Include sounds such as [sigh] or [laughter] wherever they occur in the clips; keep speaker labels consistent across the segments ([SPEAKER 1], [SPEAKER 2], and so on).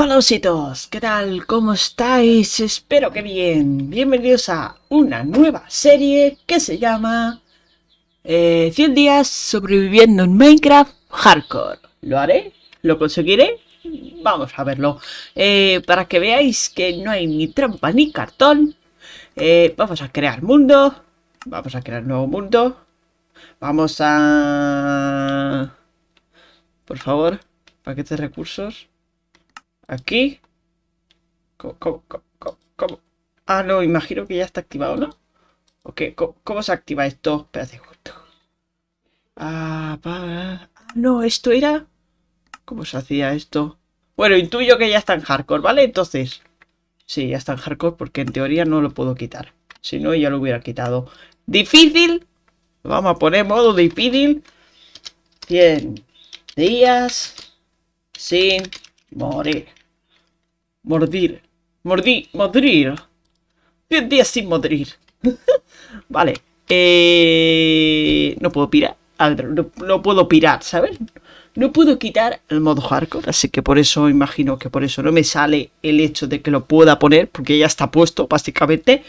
[SPEAKER 1] Hola ositos, ¿qué tal? ¿Cómo estáis? Espero que bien. Bienvenidos a una nueva serie que se llama 100 eh, días sobreviviendo en Minecraft Hardcore. ¿Lo haré? ¿Lo conseguiré? Vamos a verlo. Eh, para que veáis que no hay ni trampa ni cartón. Eh, vamos a crear mundo. Vamos a crear nuevo mundo. Vamos a... Por favor, paquetes de recursos. Aquí. ¿Cómo, cómo, cómo, Ah, no, imagino que ya está activado, ¿no? Ok, ¿cómo, se activa esto? Espérate, justo. Ah, para... Ah, no, esto era... ¿Cómo se hacía esto? Bueno, intuyo que ya está en hardcore, ¿vale? Entonces... Sí, ya está en hardcore porque en teoría no lo puedo quitar. Si no, ya lo hubiera quitado. ¿Difícil? Vamos a poner modo difícil. 100 días sin morir. Mordir. mordir, mordir Diez días sin modrir. [laughs] vale. Eh, no puedo pirar. No, puedo pirar, ¿sabes? No puedo quitar el modo hardcore, así que por eso imagino que por eso no me sale el hecho de que lo pueda poner, porque ya está puesto, básicamente.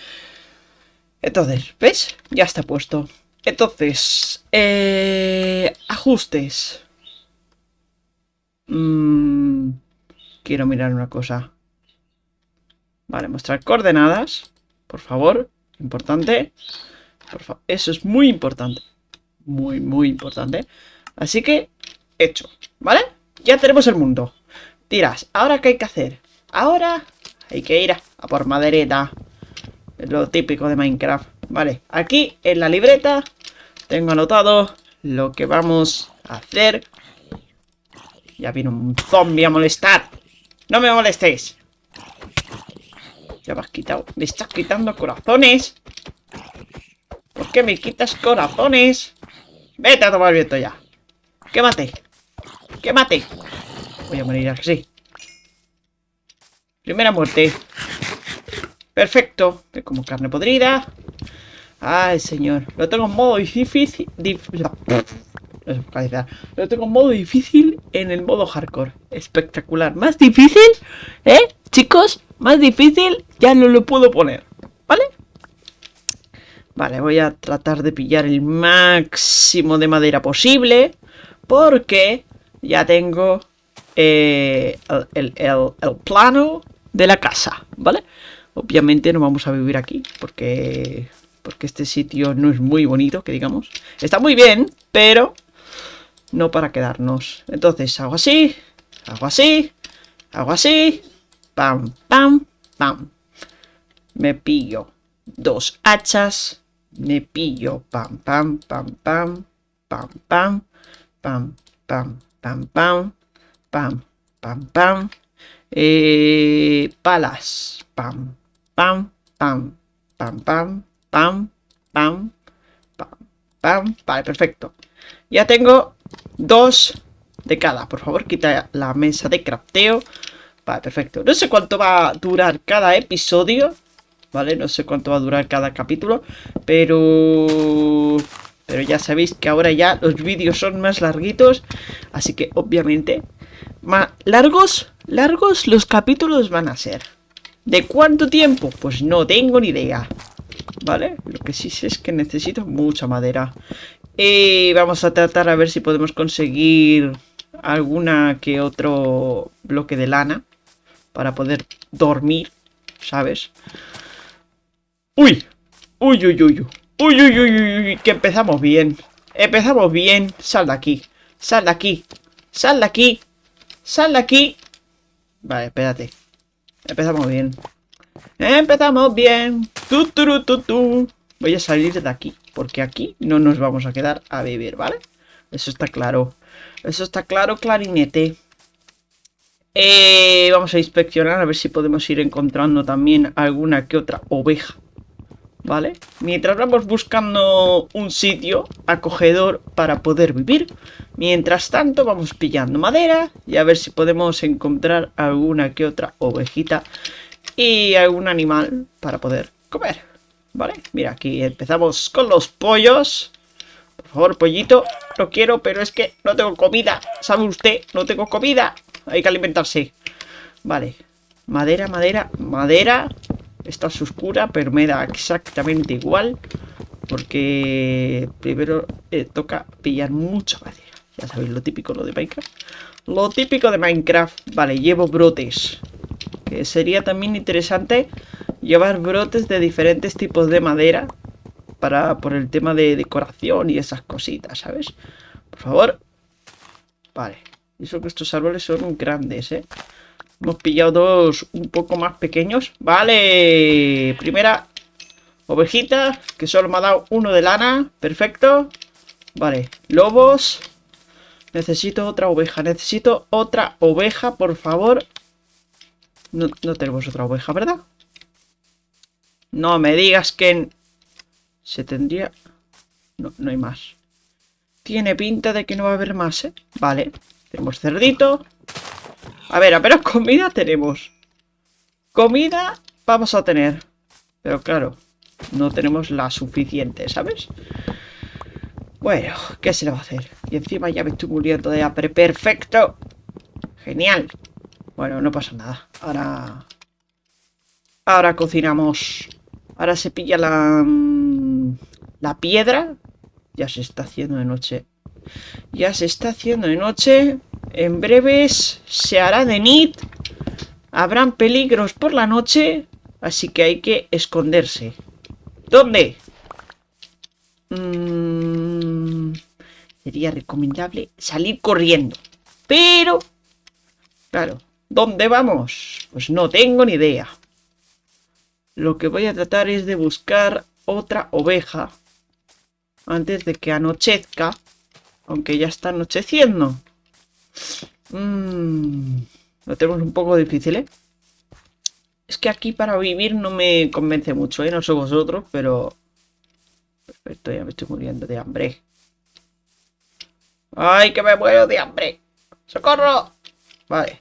[SPEAKER 1] Entonces, ¿ves? Ya está puesto. Entonces, eh, ajustes. Mm, quiero mirar una cosa. Vale, mostrar coordenadas. Por favor, importante. Eso es muy importante. Muy, muy importante. Así que, hecho. ¿Vale? Ya tenemos el mundo. Tiras. ¿Ahora qué hay que hacer? Ahora hay que ir a, por madereta. Es lo típico de Minecraft. Vale, aquí en la libreta tengo anotado lo que vamos a hacer. Ya vino un zombie a molestar. No me molestéis. Ya me has quitado. Me estás quitando corazones. ¿Por qué me quitas corazones? Vete a tomar viento ya. Quémate. Quémate. Voy a morir así. Primera muerte. Perfecto. Es como carne podrida. Ay, señor. Lo tengo en modo difícil. Lo tengo en modo difícil en el modo hardcore. Espectacular. ¿Más difícil? ¿Eh? Chicos, más difícil ya no lo puedo poner, ¿vale? Vale, voy a tratar de pillar el máximo de madera posible. Porque ya tengo eh, el, plano de la casa, ¿vale? Obviamente no vamos a vivir aquí porque, porque este sitio no es muy bonito, que digamos. Está muy bien, pero no para quedarnos. Entonces hago así, hago así, hago así, pam, pam, pam. Me pillo dos hachas, me pillo pam, pam, pam, pam, pam, pam, pam, pam, pam, pam, pam, pam, pam. Eh, palas, pam, pam, pam, pam, pam, pam, pam, pam, pam. Vale, perfecto. Ya tengo dos de cada. Por favor, quita la mesa de crafteo perfecto. No sé cuánto va a durar cada episodio. ¿Vale? No sé cuánto va a durar cada capítulo. Pero... Pero ya sabéis que ahora ya los vídeos son más larguitos. Así que obviamente... Más largos, largos los capítulos van a ser. ¿De cuánto tiempo? Pues no tengo ni idea. ¿Vale? Lo que sí sé es que necesito mucha madera. Y eh, vamos a tratar a ver si podemos conseguir alguna que otro bloque de lana para poder dormir, ¿sabes? ¡Uy! ¡Uy, uy, uy! ¡Uy, uy, uy, uy! uy! Que empezamos bien. Empezamos bien. Sal de aquí. Sal de aquí. Sal de aquí. Sal de aquí. Vale, espérate. Empezamos bien. Empezamos bien. Tu, Voy a salir de aquí. Porque aquí no nos vamos a quedar a beber, ¿vale? Eso está claro. Eso está claro, clarinete. Eh, vamos a inspeccionar a ver si podemos ir encontrando también alguna que otra oveja. ¿Vale? Mientras vamos buscando un sitio acogedor para poder vivir. Mientras tanto vamos pillando madera y a ver si podemos encontrar alguna que otra ovejita y algún animal para poder comer. ¿Vale? Mira, aquí empezamos con los pollos. Por favor, pollito, lo quiero, pero es que no tengo comida. ¿Sabe usted? No tengo comida. Hay que alimentarse. Vale. Madera, madera, madera. Esta es oscura, pero me da exactamente igual. Porque primero eh, toca pillar mucha madera. Ya sabéis lo típico, lo de Minecraft. Lo típico de Minecraft. Vale, llevo brotes. Que sería también interesante llevar brotes de diferentes tipos de madera. Para, por el tema de decoración y esas cositas, ¿sabes? Por favor. Vale. Y eso que estos árboles son grandes, ¿eh? Hemos pillado dos un poco más pequeños. Vale, primera ovejita, que solo me ha dado uno de lana. Perfecto. Vale, lobos. Necesito otra oveja, necesito otra oveja, por favor. No, tenemos otra oveja, ¿verdad? No me digas que... Se tendría... No, no hay más. Tiene pinta de que no va a haber más, ¿eh? Vale. Tenemos cerdito. A ver, apenas [laughs] comida tenemos. Comida vamos a tener. Pero claro, no tenemos la suficiente, ¿sabes? Bueno, ¿qué se le va a hacer? Y encima ya me estoy muriendo de hambre. ¡Perfecto! ¡Genial! Bueno, no pasa nada. Ahora... Ahora cocinamos. Ahora se pilla la... Mm, la piedra. Ya se está haciendo de noche. Ya se está haciendo de noche. En breves se hará de nit. Habrán peligros por la noche. Así que hay que esconderse. ¿Dónde? Mm, sería recomendable salir corriendo. Pero... Claro. ¿Dónde vamos? Pues no tengo ni idea. Lo que voy a tratar es de buscar otra oveja antes de que anochezca aunque ya está anocheciendo. Mm, lo tenemos un poco difícil, ¿eh? Es que aquí para vivir no me convence mucho, ¿eh? No sé vosotros, pero... Perfecto, ya me estoy muriendo de hambre. ¡Ay, que me muero de hambre! ¡Socorro! Vale.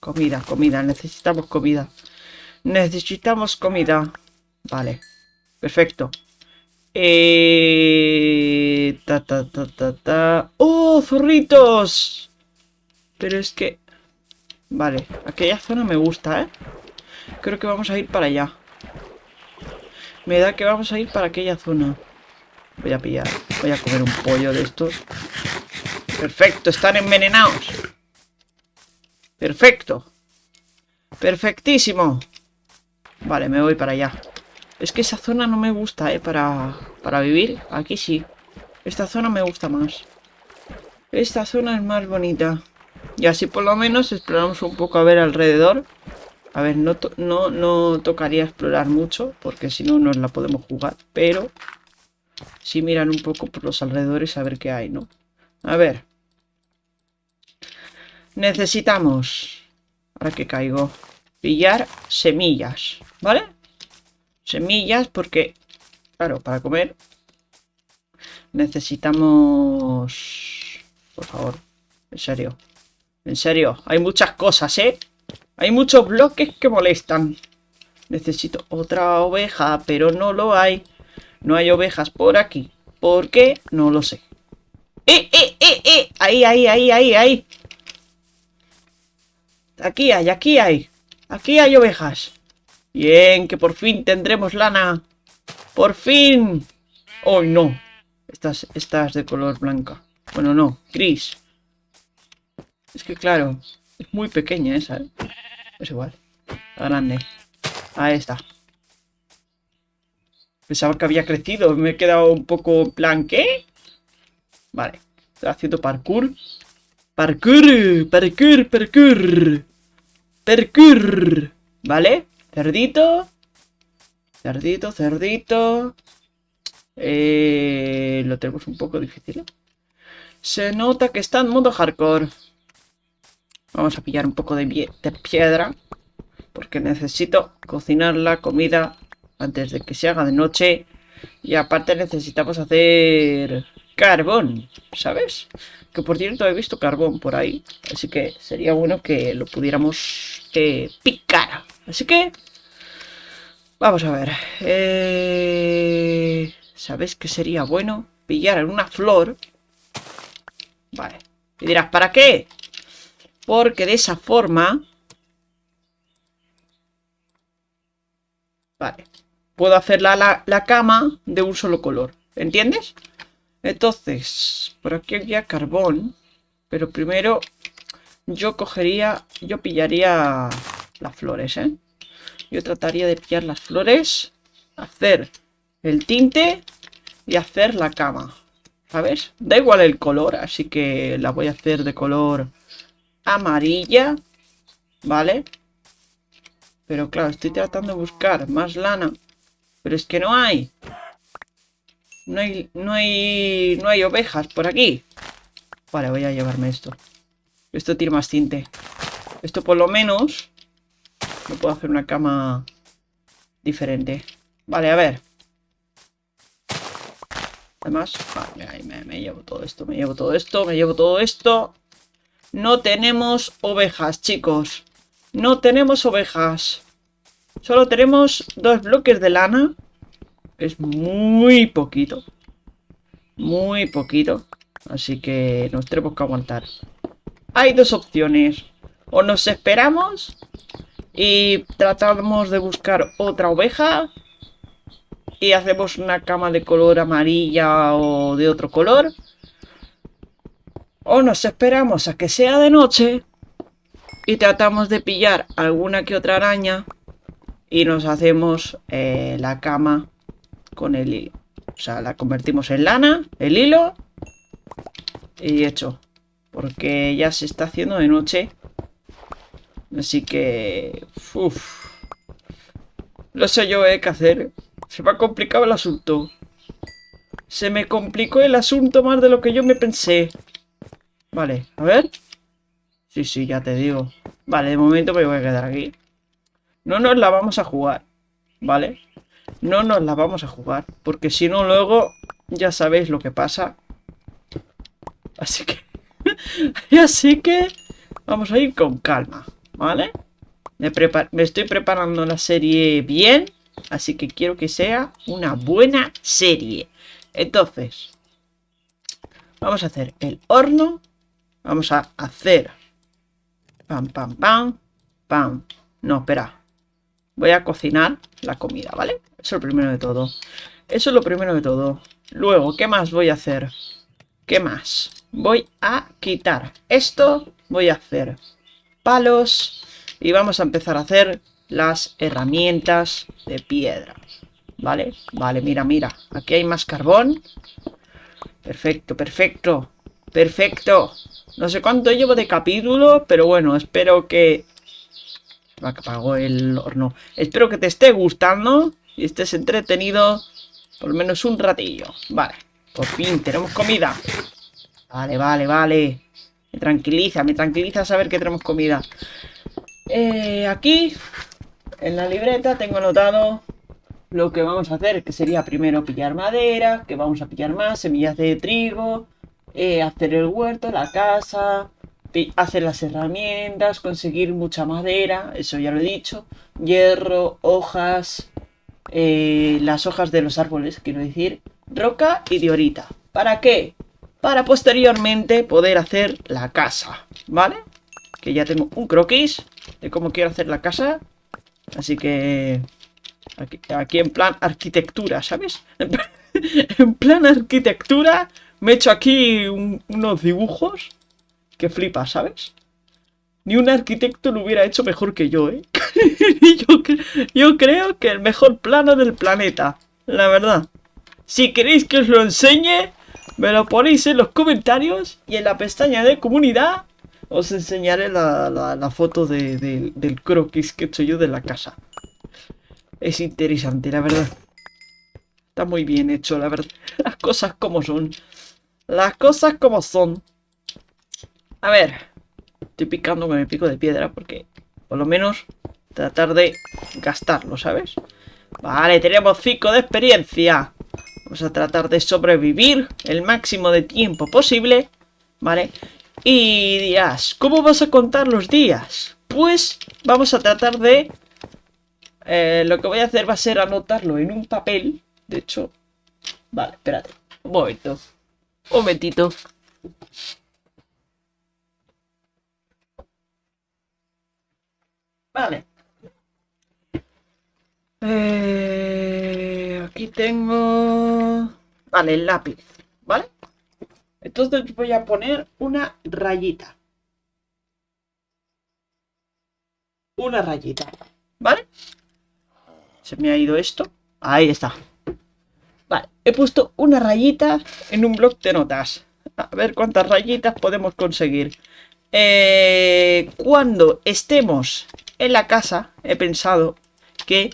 [SPEAKER 1] Comida, comida. Necesitamos comida. Necesitamos comida. Vale. Perfecto. Eh, ta, ta, ta, ta, ¡Oh, zorritos! Pero es que... Vale, aquella zona me gusta, ¿eh? Creo que vamos a ir para allá. Me da que vamos a ir para aquella zona. Voy a pillar. Voy a comer un pollo de estos. Perfecto, están envenenados. Perfecto. Perfectísimo. Vale, me voy para allá. Es que esa zona no me gusta, ¿eh? Para, vivir. Aquí sí. Esta zona me gusta más. Esta zona es más bonita. Y así por lo menos exploramos un poco a ver alrededor. A ver, no, no, no tocaría explorar mucho, porque si no No la podemos jugar. Pero Si mirar un poco por los alrededores a ver qué hay, ¿no? A ver. Necesitamos... Ahora que caigo. Pillar semillas, ¿vale? semillas porque, claro, para comer necesitamos... Por favor, en serio. En serio, hay muchas cosas, ¿eh? Hay muchos bloques que molestan. Necesito otra oveja, pero no lo hay. No hay ovejas por aquí. ¿Por qué? No lo sé. ¡Eh, eh, eh, eh! Ahí, ahí, ahí, ahí, ahí. Aquí hay, aquí hay. Aquí hay ovejas. Bien, que por fin tendremos lana. ¡Por fin! ¡Oh, no! Estas, estas de color blanca. Bueno, no, gris. Es que claro, es muy pequeña esa, ¿eh? Es igual. grande. Ahí está. Pensaba que había crecido. Me he quedado un poco blanque. Vale. Estoy haciendo parkour. Parkour, parkour, parkour. Parkour. ¿Vale? Cerdito. Cerdito, cerdito. Eh, lo tenemos un poco difícil. Se nota que está en modo hardcore. Vamos a pillar un poco de, piedra. Porque necesito cocinar la comida antes de que se haga de noche. Y aparte necesitamos hacer carbón, ¿sabes? Que por cierto he visto carbón por ahí. Así que sería bueno que lo pudiéramos eh, picar. Así que... Vamos a ver. Eh, ¿sabes ¿Sabéis que sería bueno? Pillar una flor. Vale. Y dirás, ¿para qué? Porque de esa forma... Vale. Puedo hacer la, la cama de un solo color. ¿Entiendes? Entonces, por aquí había carbón. Pero primero yo cogería... Yo pillaría las flores, ¿eh? Yo trataría de pillar las flores, hacer el tinte y hacer la cama, ¿sabes? Da igual el color, así que la voy a hacer de color amarilla, ¿vale? Pero claro, estoy tratando de buscar más lana, pero es que no hay. No hay, no hay, no hay ovejas por aquí. Vale, voy a llevarme esto. Esto tiene más tinte. Esto por lo menos no puedo hacer una cama diferente. Vale, a ver. Además, ah, me, llevo todo esto, me llevo todo esto, me llevo todo esto. No tenemos ovejas, chicos. No tenemos ovejas. Solo tenemos dos bloques de lana. es muy poquito. Muy poquito. Así que nos tenemos que aguantar. Hay dos opciones. O nos esperamos y tratamos de buscar otra oveja. Y hacemos una cama de color amarilla o de otro color. O nos esperamos a que sea de noche. Y tratamos de pillar alguna que otra araña. Y nos hacemos eh, la cama con el hilo. O sea, la convertimos en lana, el hilo. Y hecho. Porque ya se está haciendo de noche. Así que... uff, No sé yo eh, qué hacer. Se me ha complicado el asunto. Se me complicó el asunto más de lo que yo me pensé. Vale, a ver. Sí, sí, ya te digo. Vale, de momento me voy a quedar aquí. No nos la vamos a jugar, ¿vale? No nos la vamos a jugar, porque si no luego ya sabéis lo que pasa. Así que... [laughs] Así que... Vamos a ir con calma. ¿Vale? Me, me estoy preparando la serie bien. Así que quiero que sea una buena serie. Entonces, vamos a hacer el horno. Vamos a hacer... Pam, pam, pam. Pam. No, espera. Voy a cocinar la comida, ¿vale? Eso es lo primero de todo. Eso es lo primero de todo. Luego, ¿qué más voy a hacer? ¿Qué más? Voy a quitar esto. Voy a hacer palos y vamos a empezar a hacer las herramientas de piedra. ¿Vale? Vale, mira, mira. Aquí hay más carbón. Perfecto, perfecto. Perfecto. No sé cuánto llevo de capítulo, pero bueno, espero que... Apagó el horno. Espero que te esté gustando y estés entretenido por lo menos un ratillo. Vale, por fin tenemos comida. Vale, vale, vale. Me tranquiliza, me tranquiliza saber que tenemos comida. Eh, aquí, en la libreta, tengo anotado lo que vamos a hacer, que sería primero pillar madera, que vamos a pillar más, semillas de trigo, eh, hacer el huerto, la casa, hacer las herramientas, conseguir mucha madera, eso ya lo he dicho, hierro, hojas, eh, las hojas de los árboles, quiero decir, roca y diorita. ¿Para qué? para posteriormente poder hacer la casa, ¿vale? Que ya tengo un croquis de cómo quiero hacer la casa, así que aquí, en plan arquitectura, ¿sabes? [laughs] en plan arquitectura me he hecho aquí unos dibujos que flipa, ¿sabes? Ni un arquitecto lo hubiera hecho mejor que yo, ¿eh? [laughs] yo, yo creo que el mejor plano del planeta, la verdad. Si queréis que os lo enseñe, me lo ponéis en los comentarios y en la pestaña de comunidad os enseñaré la, foto del croquis que he hecho yo de la casa. Es interesante, la verdad. Está muy bien hecho, la verdad. Las cosas como son. Las cosas como son. A ver. Estoy picando con el pico de piedra porque por lo menos tratar de gastarlo, ¿sabes? Vale, tenemos 5 de experiencia. Vamos a tratar de sobrevivir el máximo de tiempo posible, ¿vale? Y días, ¿cómo vas a contar los días? Pues vamos a tratar de... Eh, lo que voy a hacer va a ser anotarlo en un papel. De hecho... Vale, espérate. Un momento. Un momentito. Vale. Eh, aquí tengo... Vale, el lápiz, ¿vale? Entonces voy a poner una rayita. Una rayita, ¿vale? Se me ha ido esto. Ahí está. Vale, he puesto una rayita en un blog de notas. A ver cuántas rayitas podemos conseguir. Eh, cuando estemos en la casa, he pensado que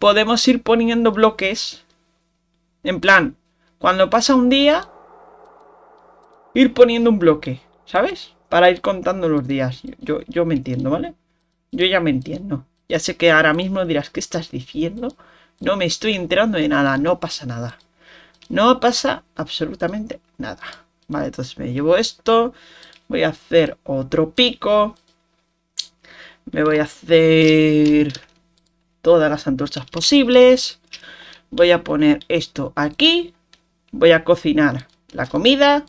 [SPEAKER 1] podemos ir poniendo bloques. En plan, cuando pasa un día, ir poniendo un bloque, ¿sabes? Para ir contando los días. Yo, yo me entiendo, ¿vale? Yo ya me entiendo. Ya sé que ahora mismo dirás, ¿qué estás diciendo? No me estoy enterando de nada, no pasa nada. No pasa absolutamente nada. Vale, entonces me llevo esto. Voy a hacer otro pico. Me voy a hacer todas las antorchas posibles. Voy a poner esto aquí. Voy a cocinar la comida.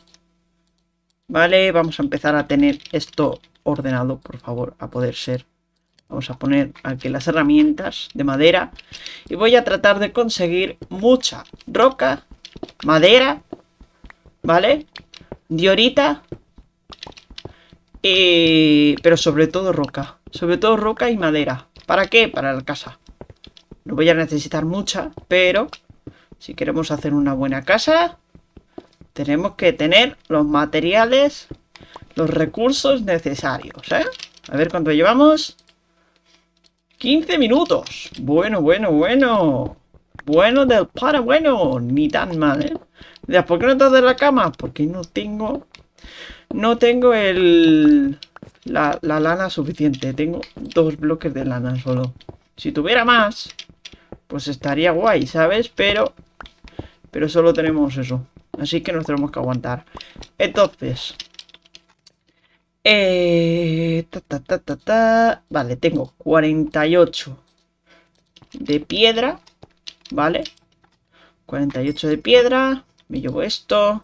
[SPEAKER 1] Vale, vamos a empezar a tener esto ordenado, por favor, a poder ser. Vamos a poner aquí las herramientas de madera. Y voy a tratar de conseguir mucha roca, madera, ¿vale? Diorita. Pero sobre todo roca. Sobre todo roca y madera. ¿Para qué? Para la casa. No voy a necesitar mucha, pero si queremos hacer una buena casa, tenemos que tener los materiales, los recursos necesarios, ¿eh? A ver cuánto llevamos. 15 minutos. Bueno, bueno, bueno. Bueno del para bueno. Ni tan mal, ¿eh? ¿Por qué no te de la cama? Porque no tengo no tengo el... La, lana suficiente. Tengo dos bloques de lana solo. Si tuviera más, pues estaría guay, ¿sabes? Pero... Pero solo tenemos eso. Así que nos tenemos que aguantar. Entonces... Eh, ta, ta, ta, ta, Vale, tengo 48 de piedra. ¿Vale? 48 de piedra. Me llevo esto.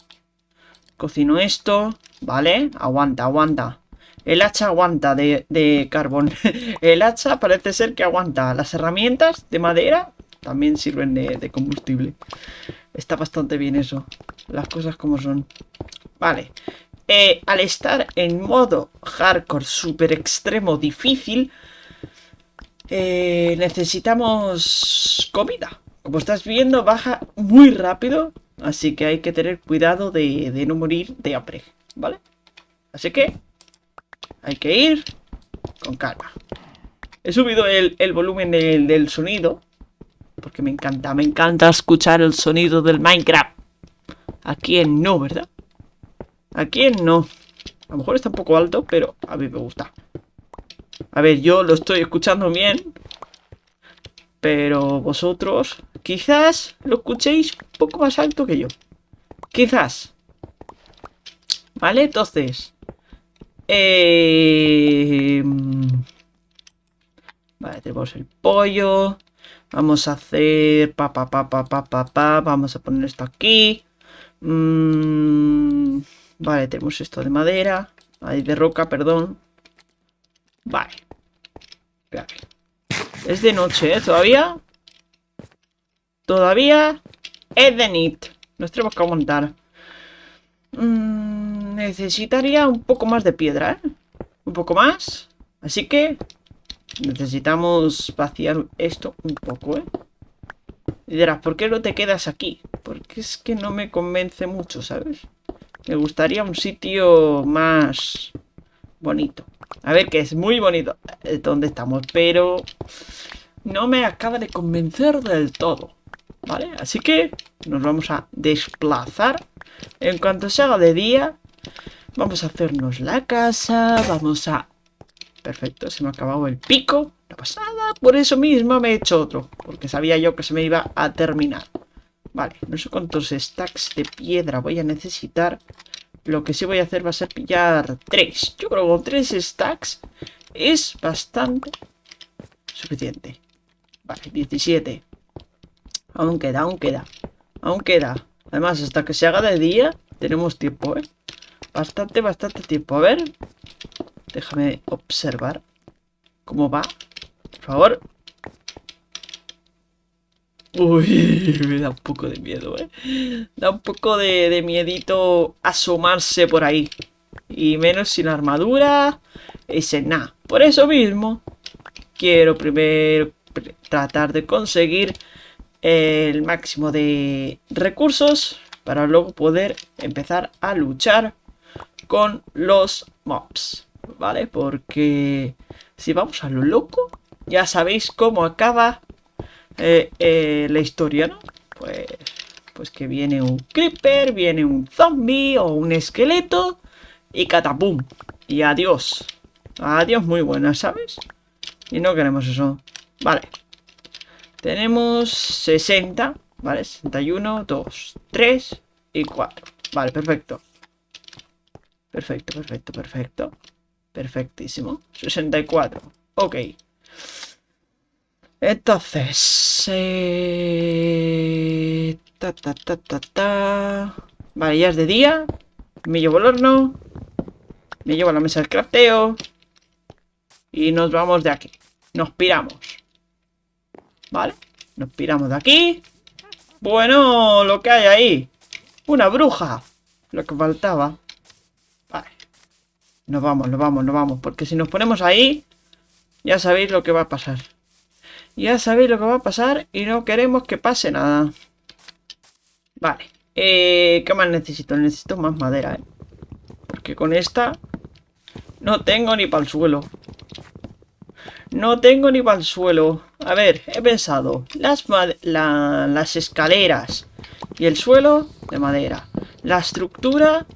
[SPEAKER 1] Cocino esto, ¿vale? Aguanta, aguanta. El hacha aguanta de, carbón. [laughs] el hacha parece ser que aguanta. Las herramientas de madera también sirven de, combustible. Está bastante bien eso. Las cosas como son. Vale. Eh, al estar en modo hardcore super extremo difícil, eh, necesitamos comida. Como estás viendo, baja muy rápido Así que hay que tener cuidado de, no morir de hambre, ¿vale? Así que hay que ir con calma. He subido el, volumen del, del, sonido. Porque me encanta, me encanta escuchar el sonido del Minecraft. ¿A quién no, verdad? ¿A quién no? A lo mejor está un poco alto, pero a mí me gusta. A ver, yo lo estoy escuchando bien. Pero vosotros... Quizás lo escuchéis un poco más alto que yo. Quizás. ¿Vale? Entonces. Eh, vale, tenemos el pollo. Vamos a hacer... pa, Vamos a poner esto aquí. Mm, vale, tenemos esto de madera. Ahí de roca, perdón. Vale. Es de noche, ¿eh? Todavía. Todavía es de NIT. Nos tenemos que aguantar. Mm, necesitaría un poco más de piedra, ¿eh? Un poco más. Así que necesitamos vaciar esto un poco, ¿eh? Y dirás, ¿por qué no te quedas aquí? Porque es que no me convence mucho, ¿sabes? Me gustaría un sitio más bonito. A ver, que es muy bonito eh, donde estamos, pero no me acaba de convencer del todo. ¿vale? Así que nos vamos a desplazar. En cuanto se haga de día, vamos a hacernos la casa, vamos a... Perfecto, se me ha acabado el pico. La pasada, por eso mismo me he hecho otro, porque sabía yo que se me iba a terminar. Vale, no sé cuántos stacks de piedra voy a necesitar. Lo que sí voy a hacer va a ser pillar tres. Yo creo que con tres stacks es bastante suficiente. Vale, 17. Aún queda, aún queda. Aún queda. Además, hasta que se haga de día, tenemos tiempo, ¿eh? Bastante, bastante tiempo. A ver. Déjame observar cómo va. Por favor. Uy, [laughs] me da un poco de miedo, ¿eh? Da un poco de, de miedito asomarse por ahí. Y menos sin armadura. Ese nada. Por eso mismo, quiero primero tratar de conseguir el máximo de recursos para luego poder empezar a luchar con los mobs, ¿vale? Porque si vamos a lo loco, ya sabéis cómo acaba eh, eh, la historia, ¿no? Pues, pues que viene un creeper, viene un zombie o un esqueleto y catapum. Y adiós. Adiós, muy buenas, ¿sabes? Y no queremos eso. Vale. Tenemos 60, ¿vale? 61, 2, 3 y 4. Vale, perfecto. Perfecto, perfecto, perfecto. Perfectísimo. 64. Ok. Entonces... Ta, ta, ta, ta, ta. Vale, ya es de día. Me llevo el horno. Me llevo la mesa de crafteo. Y nos vamos de aquí. Nos piramos. Vale, nos piramos de aquí. Bueno, lo que hay ahí. Una bruja. Lo que faltaba. Vale. Nos vamos, nos vamos, nos vamos. Porque si nos ponemos ahí, ya sabéis lo que va a pasar. Ya sabéis lo que va a pasar y no queremos que pase nada. Vale. Eh, ¿Qué más necesito? Necesito más madera, ¿eh? Porque con esta no tengo ni para el suelo. No tengo ni para el suelo. A ver, he pensado. Las, las escaleras y el suelo de madera. La estructura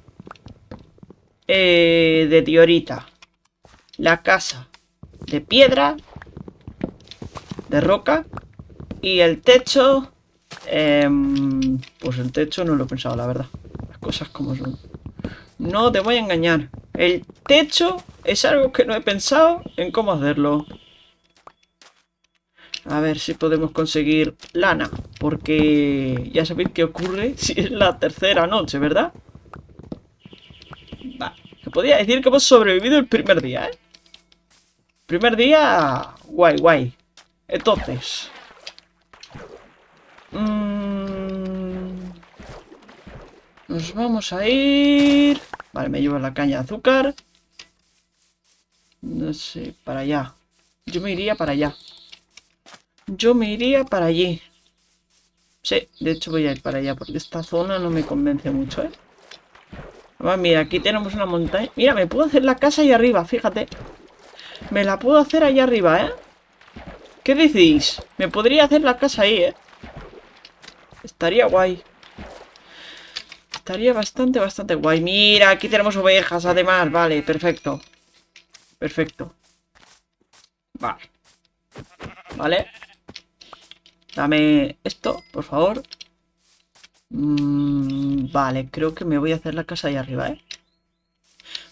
[SPEAKER 1] eh, de diorita. La casa de piedra. De roca. Y el techo... Em, pues el techo no lo he pensado, la verdad. Las cosas como son. No te voy a engañar. El techo es algo que no he pensado en cómo hacerlo. A ver si podemos conseguir lana. Porque ya sabéis qué ocurre [laughs] si es la tercera noche, ¿verdad? se Podría decir que hemos sobrevivido el primer día, ¿eh? Primer día... Guay, guay. Entonces... Mm, nos vamos a ir... Vale, me llevo la caña de azúcar. No sé, para allá. Yo me iría para allá. Yo me iría para allí. Sí, de hecho voy a ir para allá porque esta zona no me convence mucho, ¿eh? mira, aquí tenemos una montaña. Mira, me puedo hacer la casa ahí arriba, fíjate. Me la puedo hacer ahí arriba, ¿eh? ¿Qué decís? Me podría hacer la casa ahí, ¿eh? Estaría guay. Estaría bastante, bastante guay. Mira, aquí tenemos ovejas, además. Vale, perfecto. Perfecto. Vale. Vale. Dame esto, por favor. Mm, vale, creo que me voy a hacer la casa ahí arriba, ¿eh?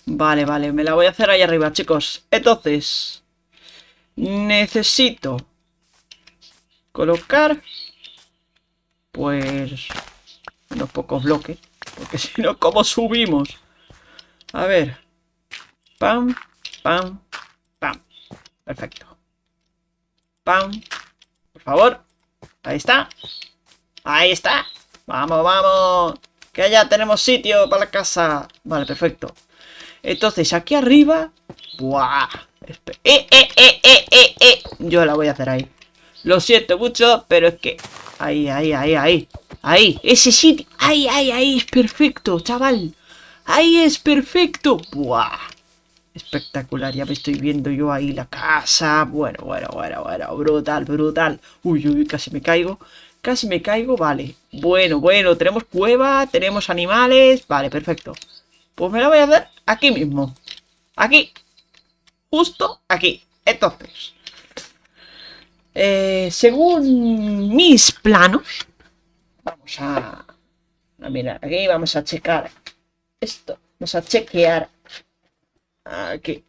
[SPEAKER 1] Vale, vale, me la voy a hacer ahí arriba, chicos. Entonces, necesito colocar, pues, unos pocos bloques. Porque [laughs] si no, ¿cómo subimos? A ver. Pam, pam, pam. Perfecto. Pam. Por favor. Ahí está. Ahí está. Vamos, vamos. Que allá tenemos sitio para la casa. Vale, perfecto. Entonces, aquí arriba... ¡Buah! Eh, ¡Eh, eh, eh, eh, eh, eh! Yo la voy a hacer ahí. Lo siento mucho, pero es que... Ahí, ahí, ahí, ahí. Ahí, ese sitio. Ahí, ahí, ahí es perfecto, chaval. Ahí es perfecto. ¡Buah! espectacular. Ya me estoy viendo yo ahí la casa. Bueno, bueno, bueno, bueno. Brutal, brutal. Uy, uy, casi me caigo. Casi me caigo, vale. Bueno, bueno, tenemos cueva, tenemos animales. Vale, perfecto. Pues me la voy a hacer aquí mismo. Aquí. Justo aquí. Entonces. Eh, según mis planos. Vamos a... a mirar aquí. Vamos a checar esto. Vamos a chequear Aquí.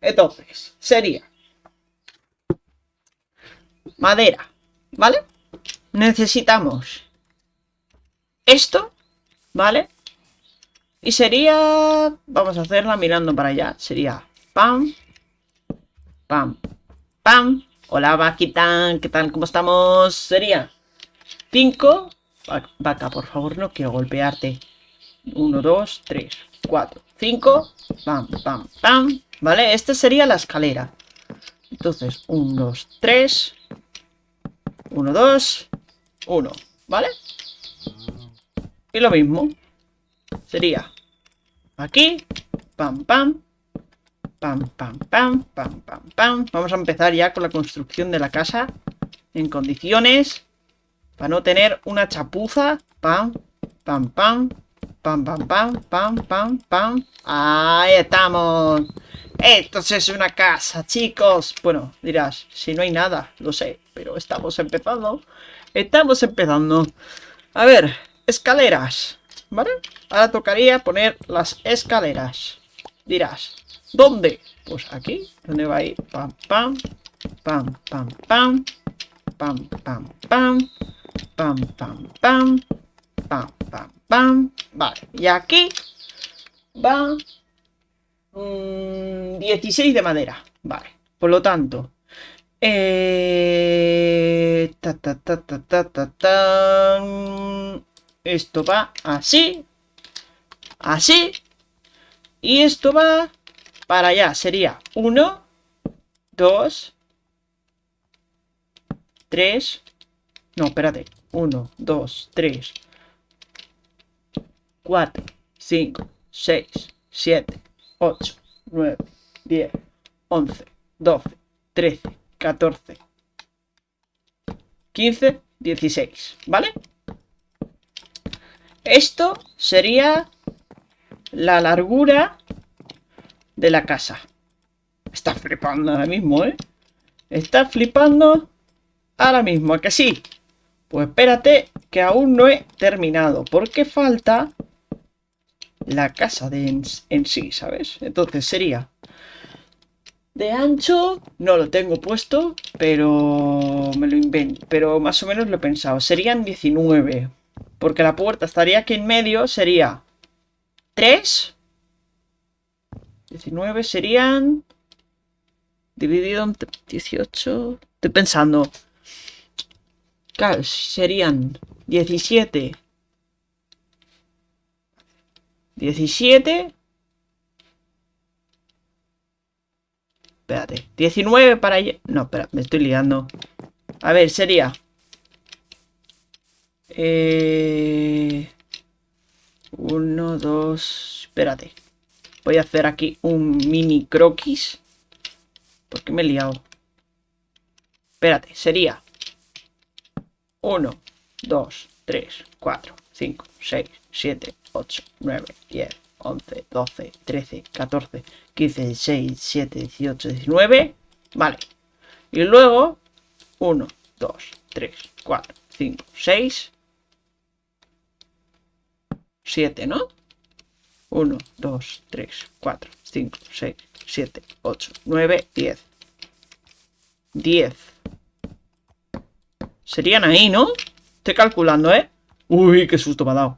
[SPEAKER 1] Entonces, sería madera, ¿vale? Necesitamos esto, ¿vale? Y sería, vamos a hacerla mirando para allá, sería pam, pam, pam. Hola, vaquita, ¿qué tal? ¿Cómo estamos? Sería 5, vaca, por favor, no quiero golpearte. 1, 2, 3, 4, 5, pam, pam, pam, ¿vale? Esta sería la escalera. Entonces, 1, 2, 3, 1, 2, 1, ¿vale? Y lo mismo, sería aquí, pam, pam, pam, pam, pam, pam, pam, pam. Vamos a empezar ya con la construcción de la casa en condiciones para no tener una chapuza, pam, pam, pam, Pam, pam, pam, pam, pam, pam. Ahí estamos. Esto es una casa, chicos. Bueno, dirás, si no hay nada, lo sé, pero estamos empezando. Estamos empezando. A ver, escaleras. ¿Vale? Ahora tocaría poner las escaleras. Dirás, ¿dónde? Pues aquí, donde va a ir? Pam, pam, pam, pam, pam, pam, pam, pam, pam, pam, pam pam, pam, pam. Vale, y aquí va mmm, 16 de madera. Vale, por lo tanto, eh, ta, ta, ta, esto va así, así, y esto va para allá. Sería 1, 2, 3, no, espérate, 1, 2, 3, 4, 5, 6, 7, 8, 9, 10, 11, 12, 13, 14, 15, 16, ¿vale? Esto sería la largura de la casa. Está flipando ahora mismo, ¿eh? Está flipando ahora mismo, ¿a que sí? Pues espérate que aún no he terminado, porque falta la casa de en, sí, ¿sabes? Entonces sería de ancho, no lo tengo puesto, pero me lo invento, pero más o menos lo he pensado. Serían 19, porque la puerta estaría aquí en medio, sería 3, 19 serían dividido entre 18, estoy pensando, claro, serían 17 17. Espérate, 19 para allá. No, espera, me estoy liando. A ver, sería... Eh... 1, 2... Espérate. Voy a hacer aquí un mini croquis. Porque me he liado. Espérate, sería 1, 2, 3, 4, 5, 6, 7, 8, 9, 10, 11, 12, 13, 14, 15, 16, 17, 18, 19. Vale. Y luego, 1, 2, 3, 4, 5, 6, 7, ¿no? 1, 2, 3, 4, 5, 6, 7, 8, 9, 10. 10. Serían ahí, ¿no? Estoy calculando, ¿eh? Uy, qué susto me ha dado.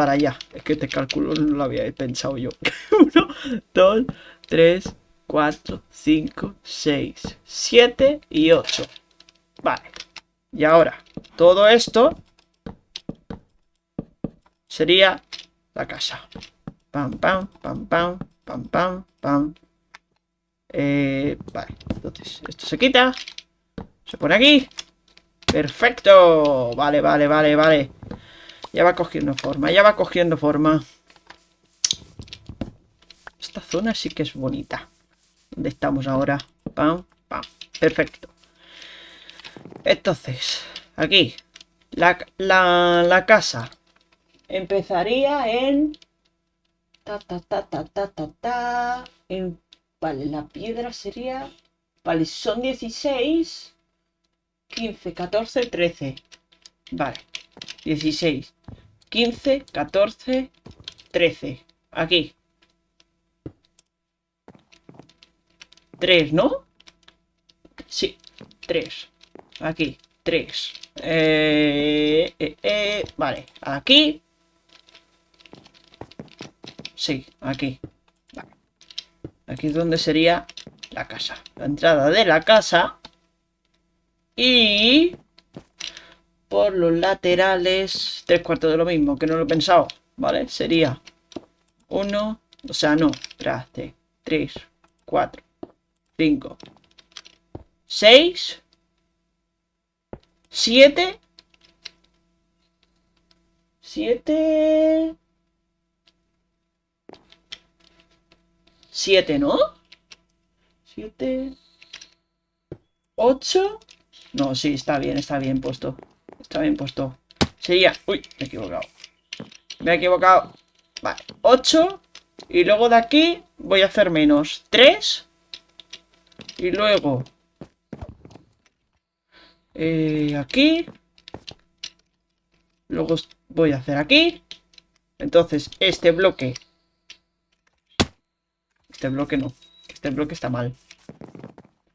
[SPEAKER 1] para allá. Es que este cálculo no lo había pensado yo. 1, 2, 3, 4, 5, 6, 7 y 8. Vale. Y ahora, todo esto sería la casa. Pam, pam, pam, pam, pam, pam, pam. Eh, vale, entonces esto se quita. Se pone aquí. Perfecto. Vale, vale, vale, vale. Ya va cogiendo forma, ya va cogiendo forma. Esta zona sí que es bonita. Donde estamos ahora. Pam, pam. Perfecto. Entonces, aquí. La, casa. Empezaría en... Ta, ta, ta, ta, ta, ta, En... Vale, la piedra sería... Vale, son 16. 15, 14, 13. Vale. 16. 15, 14, 13. Aquí. 3, ¿no? Sí, 3. Aquí, 3. Eh, eh, eh, vale, aquí. Sí, aquí. Vale. Aquí es donde sería la casa. La entrada de la casa. Y por los laterales tres cuartos de lo mismo, que no lo he pensado, ¿vale? Sería 1, o sea, no, traste, 3, 4, 5, 6, 7, 7, 7, ¿no? 7, 8, no, sí, está bien, está bien puesto está bien puesto. Sería... Uy, me he equivocado. Me he equivocado. Vale, 8. Y luego de aquí voy a hacer menos 3. Y luego... Eh, aquí. Luego voy a hacer aquí. Entonces, este bloque... Este bloque no. Este bloque está mal.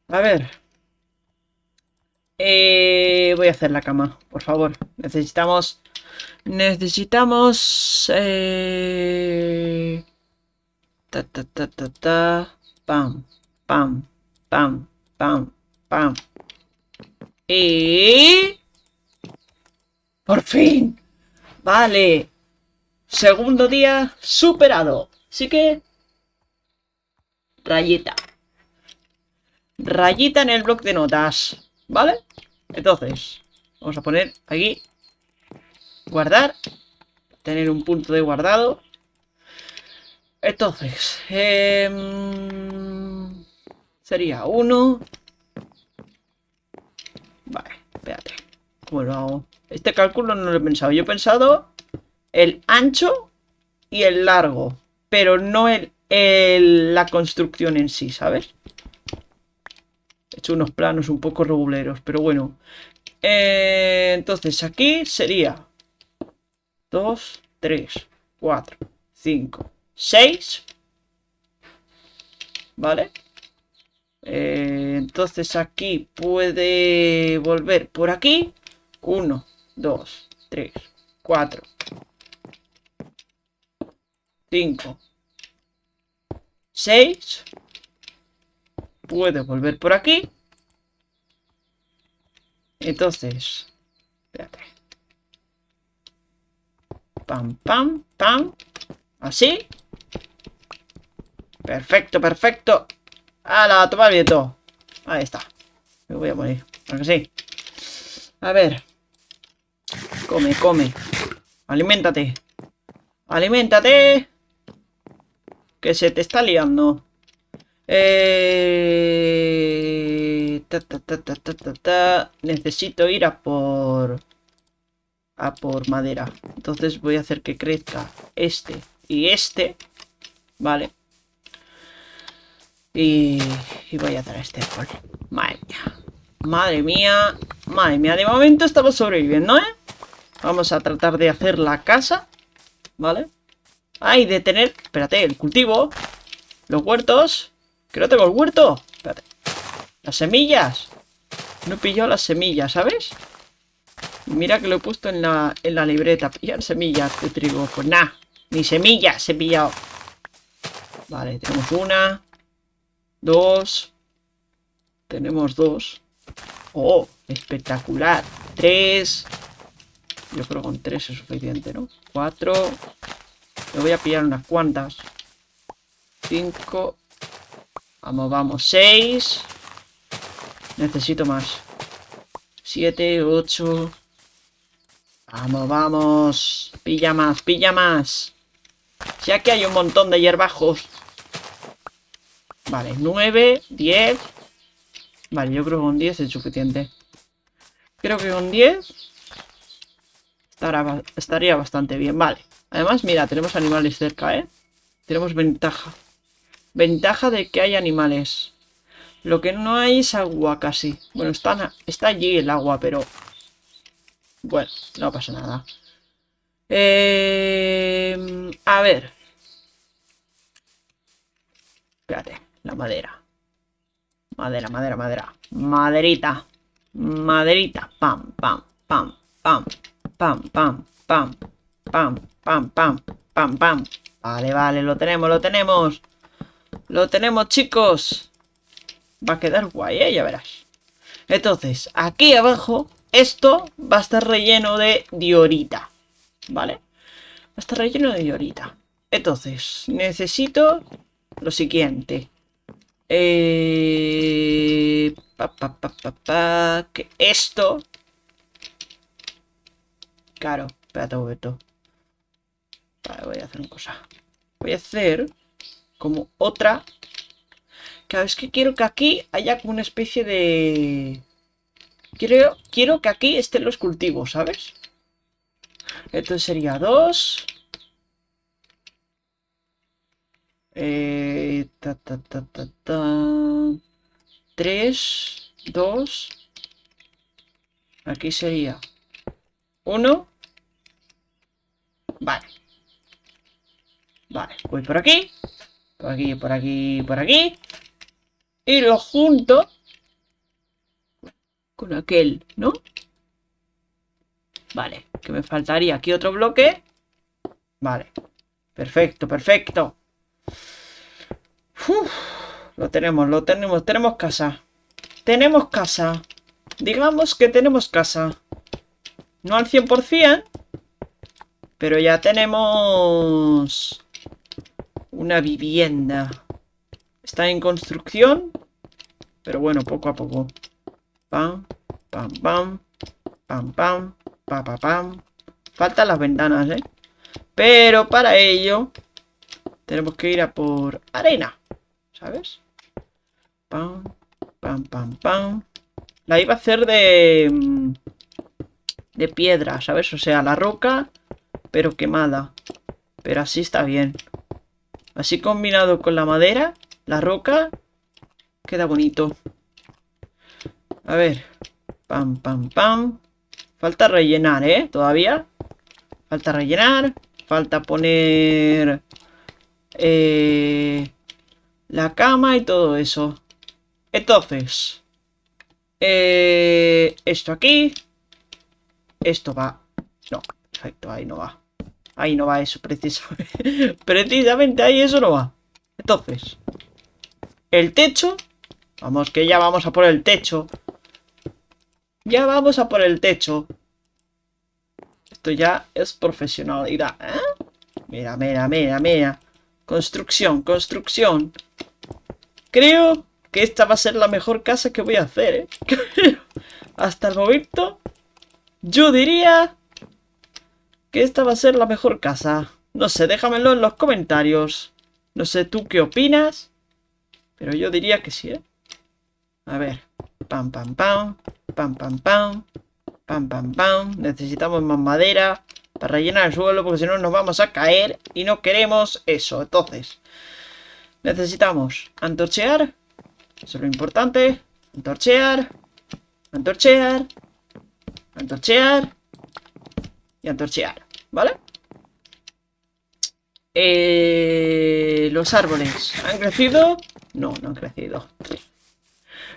[SPEAKER 1] A ver, eh, voy a hacer la cama, por favor. Necesitamos... Necesitamos... Eh, ta, ta, ta, ta, Pam, pam, pam, pam, pam. Y... ¡Por fin! Vale. Segundo día superado. Así que... Rayita. Rayita en el bloc de notas. ¿Vale? Entonces, vamos a poner aquí. Guardar. Tener un punto de guardado. Entonces, em, sería uno. Vale, espérate. bueno Este cálculo no lo he pensado. Yo he pensado el ancho y el largo, pero no el, la construcción en sí, ¿sabes? He hecho unos planos un poco reguleros, pero bueno. Eh, entonces, aquí sería 2, 3, 4, 5, 6. ¿Vale? Eh, entonces aquí puede volver por aquí. 1, 2, 3, 4, 5, 6. Puedo volver por aquí. Entonces, espérate. Pam, pam, pam. Así. Perfecto, perfecto. la Toma el Ahí está. Me voy a morir. A ver. Come, come. Aliméntate. Aliméntate. Que se te está liando. Eh, Necesito ir a por... A por madera. Entonces voy a hacer que crezca este y este. Vale. Y, voy a dar a este Madre mía. Madre mía. Madre mía. De momento estamos sobreviviendo, ¿eh? Vamos a tratar de hacer la casa. ¿Vale? Hay de tener... Espérate, el cultivo. Los huertos. ¿Que no tengo el huerto? Las semillas. No he pillado las semillas, ¿sabes? Mira que lo he puesto en la, libreta. Pillar semillas de trigo. Pues nada. Ni semillas he pillado. Vale, tenemos una. Dos. Tenemos dos. ¡Oh! Espectacular. Tres. Yo creo que con tres es suficiente, ¿no? Cuatro. Me voy a pillar unas cuantas. Cinco. Vamos, vamos. 6. Necesito más. 7, 8. Vamos, vamos. Pilla más, pilla más. ya que hay un montón de hierbajos. Vale, 9, 10. Vale, yo creo que con 10 es suficiente. Creo que con 10 estará, estaría bastante bien. Vale. Además, mira, tenemos animales cerca, ¿eh? Tenemos ventaja. Ventaja de que hay animales. Lo que no hay es agua casi. Bueno, está, allí el agua, pero... Bueno, no pasa nada. a ver. Espérate, la madera. Madera, madera, madera. Maderita. Maderita. Pam, pam, pam, pam, pam, pam, pam, pam, pam, pam, pam, pam. Vale, vale, lo tenemos, lo tenemos. Lo tenemos, chicos. Va a quedar guay, ¿eh? ya verás. Entonces, aquí abajo, esto va a estar relleno de diorita. ¿Vale? Va a estar relleno de diorita. Entonces, necesito lo siguiente. Eh, pa, pa, pa, que esto. Claro, espérate un momento. Vale, voy a hacer una cosa. Voy a hacer como otra. Cada vez que quiero que aquí haya como una especie de... Quiero, quiero que aquí estén los cultivos, ¿sabes? Entonces sería dos Eh, ta, 2. Aquí sería uno Vale. Vale, voy por aquí. Por aquí, por aquí, por aquí. Y lo junto con aquel, ¿no? Vale, que me faltaría aquí otro bloque. Vale, perfecto, perfecto. lo tenemos, lo tenemos, tenemos casa. Tenemos casa. Digamos que tenemos casa. No al 100%, pero ya tenemos una vivienda. Está en construcción. Pero bueno, poco a poco. Pam, pam, pam. Pam, pam. pam pam. Faltan las ventanas, ¿eh? Pero para ello... Tenemos que ir a por arena. ¿Sabes? Pam, pam, pam, pam. La iba a hacer de... Mm, de piedra, ¿sabes? O sea, la roca, pero quemada. Pero así está bien. Así combinado con la madera, la roca, queda bonito. A ver. Pam, pam, pam. Falta rellenar, ¿eh? Todavía. Falta rellenar. Falta poner... Eh, la cama y todo eso. Entonces... Eh, esto aquí. Esto va. No, perfecto, ahí no va. Ahí no va eso, precisamente. [laughs] precisamente ahí eso no va. Entonces, el techo. Vamos, que ya vamos a por el techo. Ya vamos a por el techo. Esto ya es profesionalidad, ¿eh? Mira, mira, mira, mira. Construcción, construcción. Creo que esta va a ser la mejor casa que voy a hacer, ¿eh? [laughs] Hasta el momento, yo diría que esta va a ser la mejor casa. No sé, déjamelo en los comentarios. No sé tú qué opinas, pero yo diría que sí, ¿eh? A ver, pam, pam, pam, pam, pam, pam, pam, pam, pam. Necesitamos más madera para rellenar el suelo porque si no nos vamos a caer y no queremos eso. Entonces, necesitamos antorchear, eso es lo importante, antorchear, antorchear, antorchear y antorchear. ¿Vale? Eh, los árboles. ¿Han crecido? No, no han crecido.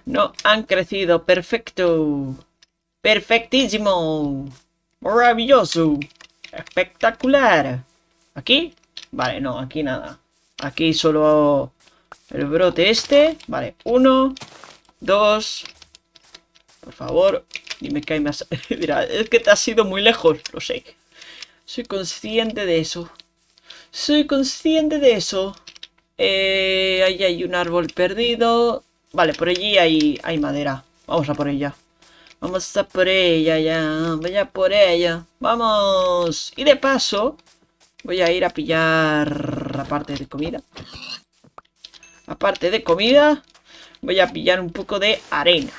[SPEAKER 1] No han crecido. Perfecto. Perfectísimo. Maravilloso. Espectacular. ¿Aquí? Vale, no, aquí nada. Aquí solo el brote este. Vale, uno, dos. Por favor, dime que hay más. [laughs] Mira, es que te has ido muy lejos, lo sé. Soy consciente de eso. Soy consciente de eso. Eh, ahí hay un árbol perdido. Vale, por allí hay, hay madera. Vamos a por ella. Vamos a por ella ya. Vaya por ella. Vamos. Y de paso, voy a ir a pillar La parte de comida. Aparte de comida, voy a pillar un poco de arena.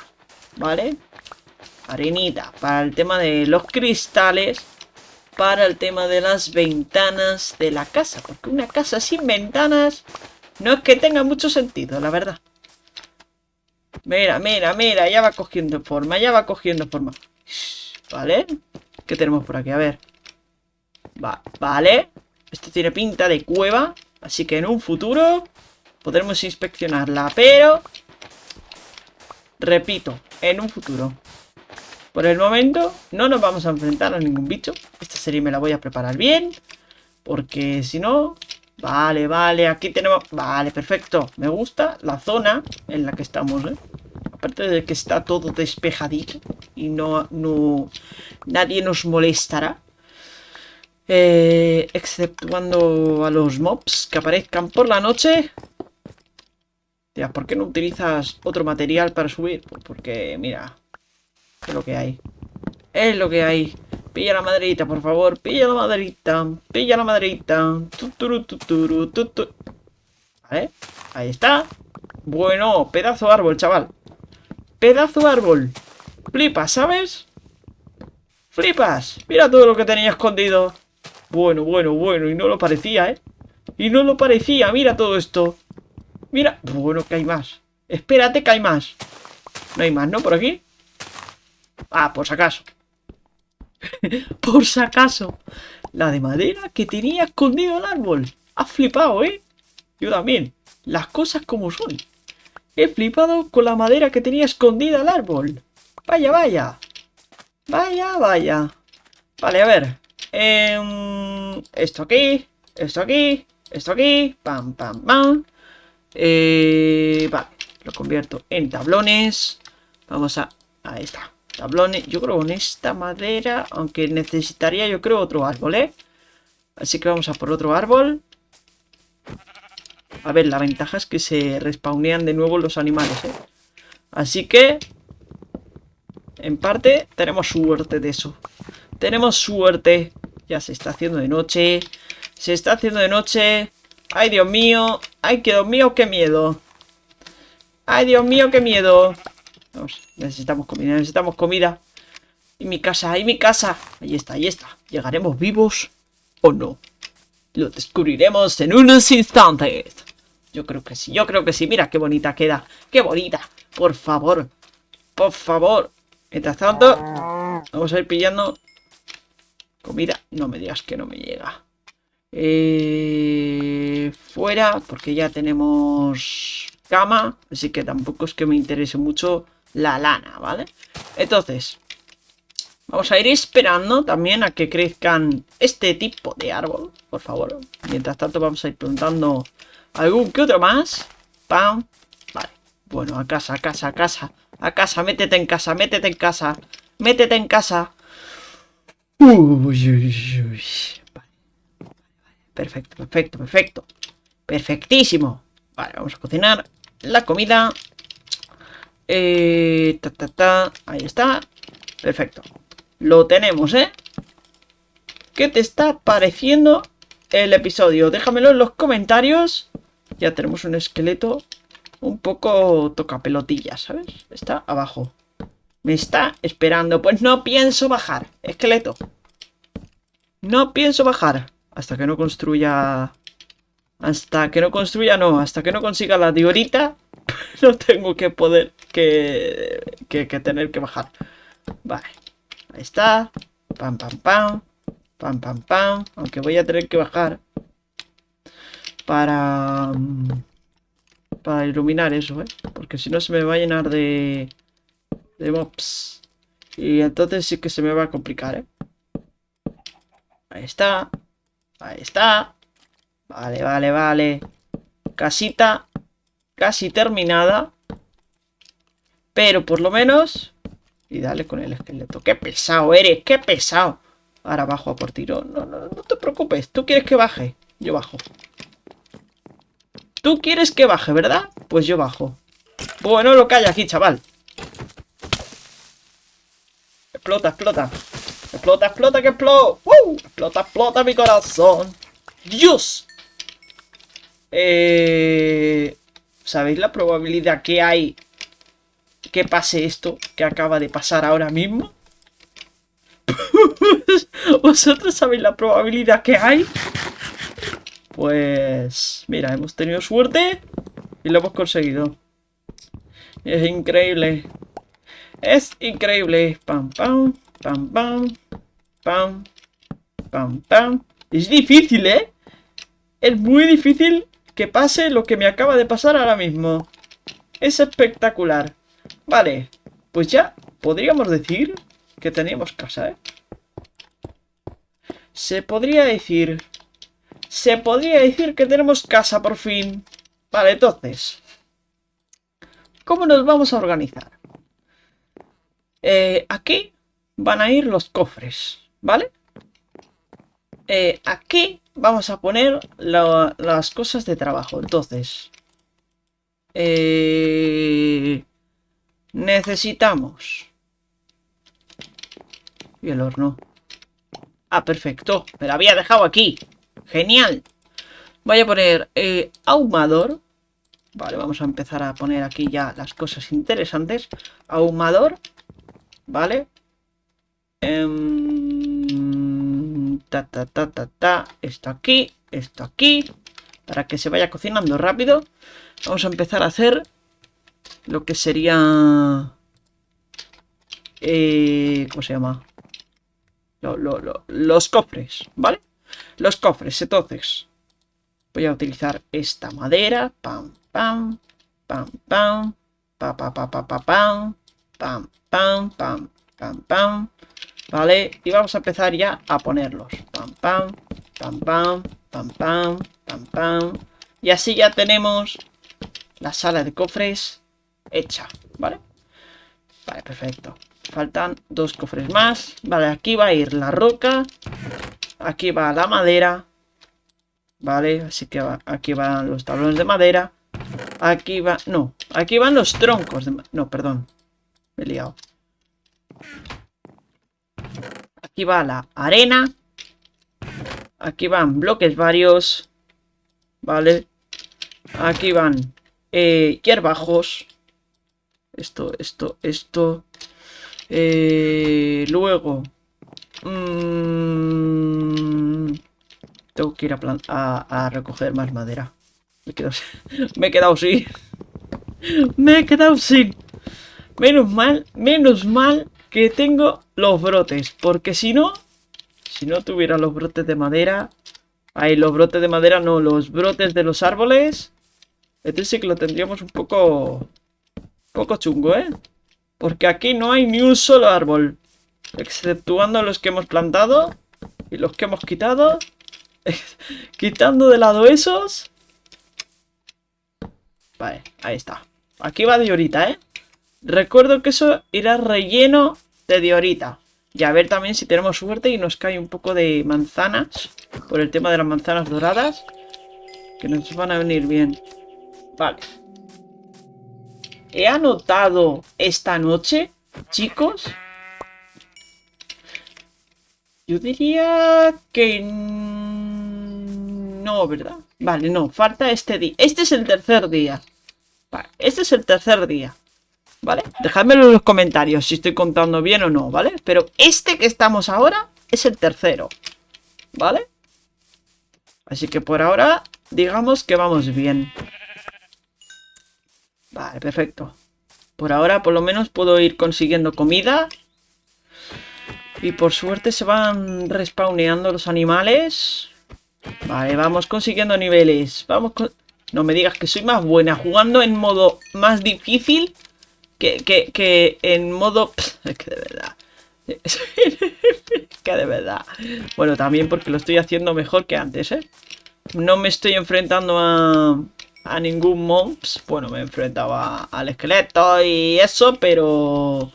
[SPEAKER 1] ¿Vale? Arenita. Para el tema de los cristales para el tema de las ventanas de la casa. Porque una casa sin ventanas no es que tenga mucho sentido, la verdad. Mira, mira, mira, ya va cogiendo forma, ya va cogiendo forma. ¿Vale? ¿Qué tenemos por aquí? A ver. Va, vale. Esto tiene pinta de cueva, así que en un futuro podremos inspeccionarla, pero... Repito, en un futuro. Por el momento no nos vamos a enfrentar a ningún bicho. Esta serie me la voy a preparar bien. Porque si no... Vale, vale, aquí tenemos... Vale, perfecto. Me gusta la zona en la que estamos, ¿eh? Aparte de que está todo despejadito y no... no nadie nos molestará. Excepto eh, exceptuando a los mobs que aparezcan por la noche. ¿por qué no utilizas otro material para subir? Pues porque, mira, es lo que hay. Es lo que hay. Pilla la maderita, por favor. Pilla la maderita. Pilla la maderita. Tuturu, tuturu, Ahí está. Bueno, pedazo árbol, chaval. Pedazo árbol. Flipas, ¿sabes? Flipas. Mira todo lo que tenía escondido. Bueno, bueno, bueno. Y no lo parecía, ¿eh? Y no lo parecía. Mira todo esto. Mira. Bueno, que hay más. Espérate que hay más. No hay más, ¿no? Por aquí. Ah, por si acaso. [laughs] por si acaso. La de madera que tenía escondido el árbol. Ha flipado, ¿eh? Yo también. Las cosas como son. He flipado con la madera que tenía escondida el árbol. Vaya, vaya. Vaya, vaya. Vale, a ver. Em, esto aquí. Esto aquí. Esto aquí. Pam, pam, pam. Eh, vale. Lo convierto en tablones. Vamos a... Ahí está tablones. Yo creo con esta madera, aunque necesitaría yo creo otro árbol, ¿eh? Así que vamos a por otro árbol. A ver, la ventaja es que se respawnean de nuevo los animales, ¿eh? Así que, en parte, tenemos suerte de eso. Tenemos suerte. Ya se está haciendo de noche. Se está haciendo de noche. ¡Ay, Dios mío! ¡Ay, Dios mío, qué miedo! ¡Ay, Dios mío, qué miedo! necesitamos comida, necesitamos comida. Y mi casa, y mi casa. Ahí está, ahí está. ¿Llegaremos vivos o no? Lo descubriremos en unos instantes. Yo creo que sí, yo creo que sí. Mira qué bonita queda. Qué bonita. Por favor. Por favor. Mientras tanto, vamos a ir pillando comida. No me digas que no me llega. Eh, fuera, porque ya tenemos cama. Así que tampoco es que me interese mucho la lana, ¿vale? Entonces, vamos a ir esperando también a que crezcan este tipo de árbol, por favor. Mientras tanto vamos a ir plantando algún que otro más. Pam. Vale. Bueno, a casa, a casa, a casa. A casa, métete en casa, métete en casa. Métete en casa. Uy, uy, uy. Perfecto, perfecto, perfecto. Perfectísimo. Vale, vamos a cocinar la comida. Eh, ta, ta, ta, ahí está. Perfecto. Lo tenemos, ¿eh? ¿Qué te está pareciendo el episodio? Déjamelo en los comentarios. Ya tenemos un esqueleto un poco toca pelotilla, ¿sabes? Está abajo. Me está esperando. Pues no pienso bajar, esqueleto. No pienso bajar hasta que no construya hasta que no construya, no. Hasta que no consiga la diorita, [laughs] no tengo que poder que, que, tener que bajar. Vale. Ahí está. Pam, pam, pam. Pam, pam, pam. Aunque voy a tener que bajar para... Mm, para iluminar eso, ¿eh? Porque si no se me va a llenar de... De mobs. Y entonces sí que se me va a complicar, ¿eh? Ahí está. Ahí está. Vale, vale, vale. Casita casi terminada. Pero por lo menos... Y dale con el esqueleto. ¡Qué pesado eres! ¡Qué pesado! Ahora bajo a por tiro. No, no, te preocupes. Tú quieres que baje. Yo bajo. Tú quieres que baje, ¿verdad? Pues yo bajo. Bueno, lo que hay aquí, chaval. Explota, explota. Explota, explota, que explota. Explota, explota mi corazón. ¡Dios! Eh, ¿Sabéis la probabilidad que hay que pase esto que acaba de pasar ahora mismo? Pues, ¿Vosotros sabéis la probabilidad que hay? Pues... Mira, hemos tenido suerte y lo hemos conseguido. Es increíble. Es increíble. pam, pam, pam, pam, pam, pam. Es difícil, ¿eh? Es muy difícil que pase lo que me acaba de pasar ahora mismo. Es espectacular. Vale, pues ya podríamos decir que tenemos casa, ¿eh? Se podría decir... Se podría decir que tenemos casa por fin. Vale, entonces... ¿Cómo nos vamos a organizar? Eh, aquí van a ir los cofres, ¿vale? Eh, aquí vamos a poner las cosas de trabajo. Entonces, eh, necesitamos... Y el horno. Ah, perfecto. Me lo había dejado aquí. Genial. Voy a poner eh, ahumador. Vale, vamos a empezar a poner aquí ya las cosas interesantes. Ahumador. Vale. Eh, Ta, ta, ta, ta, ta. Esto aquí, esto aquí. Para que se vaya cocinando rápido. Vamos a empezar a hacer lo que sería... Eh, ¿Cómo se llama? los cofres, ¿vale? Los cofres, entonces. Voy a utilizar esta madera. Pam, pam, pam, pam. Pa, pa, pa, pa, pa, pam. Pam, pam, pam, pam, pam. ¿Vale? Y vamos a empezar ya a ponerlos. Pam, pam, pam, pam, pam, pam, pam, pam. Y así ya tenemos la sala de cofres hecha, ¿vale? Vale, perfecto. Faltan dos cofres más. Vale, aquí va a ir la roca. Aquí va la madera. Vale, así que aquí van los tablones de madera. Aquí va... No, aquí van los troncos de... No, perdón. Me he liado. Aquí va la arena. Aquí van bloques varios. Vale. Aquí van eh, hierbajos. Esto, esto, esto. Eh, luego. Mm, tengo que ir a, recoger más madera. Me, [laughs] me he quedado sin. [laughs] me he quedado sin. Menos mal, menos mal que tengo los brotes. Porque si no, si no tuviera los brotes de madera... Ahí, los brotes de madera no, los brotes de los árboles... este sí que lo tendríamos un poco... Un poco chungo, ¿eh? Porque aquí no hay ni un solo árbol. Exceptuando los que hemos plantado y los que hemos quitado. [laughs] Quitando de lado esos. Vale, ahí está. Aquí va de llorita, ¿eh? Recuerdo que eso irá relleno de diorita. Y a ver también si tenemos suerte y nos cae un poco de manzanas. Por el tema de las manzanas doradas. Que nos van a venir bien. Vale. He anotado esta noche, chicos. Yo diría que... No, ¿verdad? Vale, no, falta este día. Este es el tercer día. este es el tercer día. ¿vale? Dejadmelo en los comentarios si estoy contando bien o no, ¿vale? Pero este que estamos ahora es el tercero, ¿vale? Así que por ahora, digamos que vamos bien. Vale, perfecto. Por ahora, por lo menos, puedo ir consiguiendo comida. Y por suerte se van respawneando los animales. Vale, vamos consiguiendo niveles. Vamos con... No me digas que soy más buena jugando en modo más difícil que, en modo... [laughs] Es que de verdad... Es [laughs] que de verdad... Bueno, también porque lo estoy haciendo mejor que antes, ¿eh? No me estoy enfrentando a, a ningún mobs. Bueno, me he enfrentado al esqueleto y eso, pero...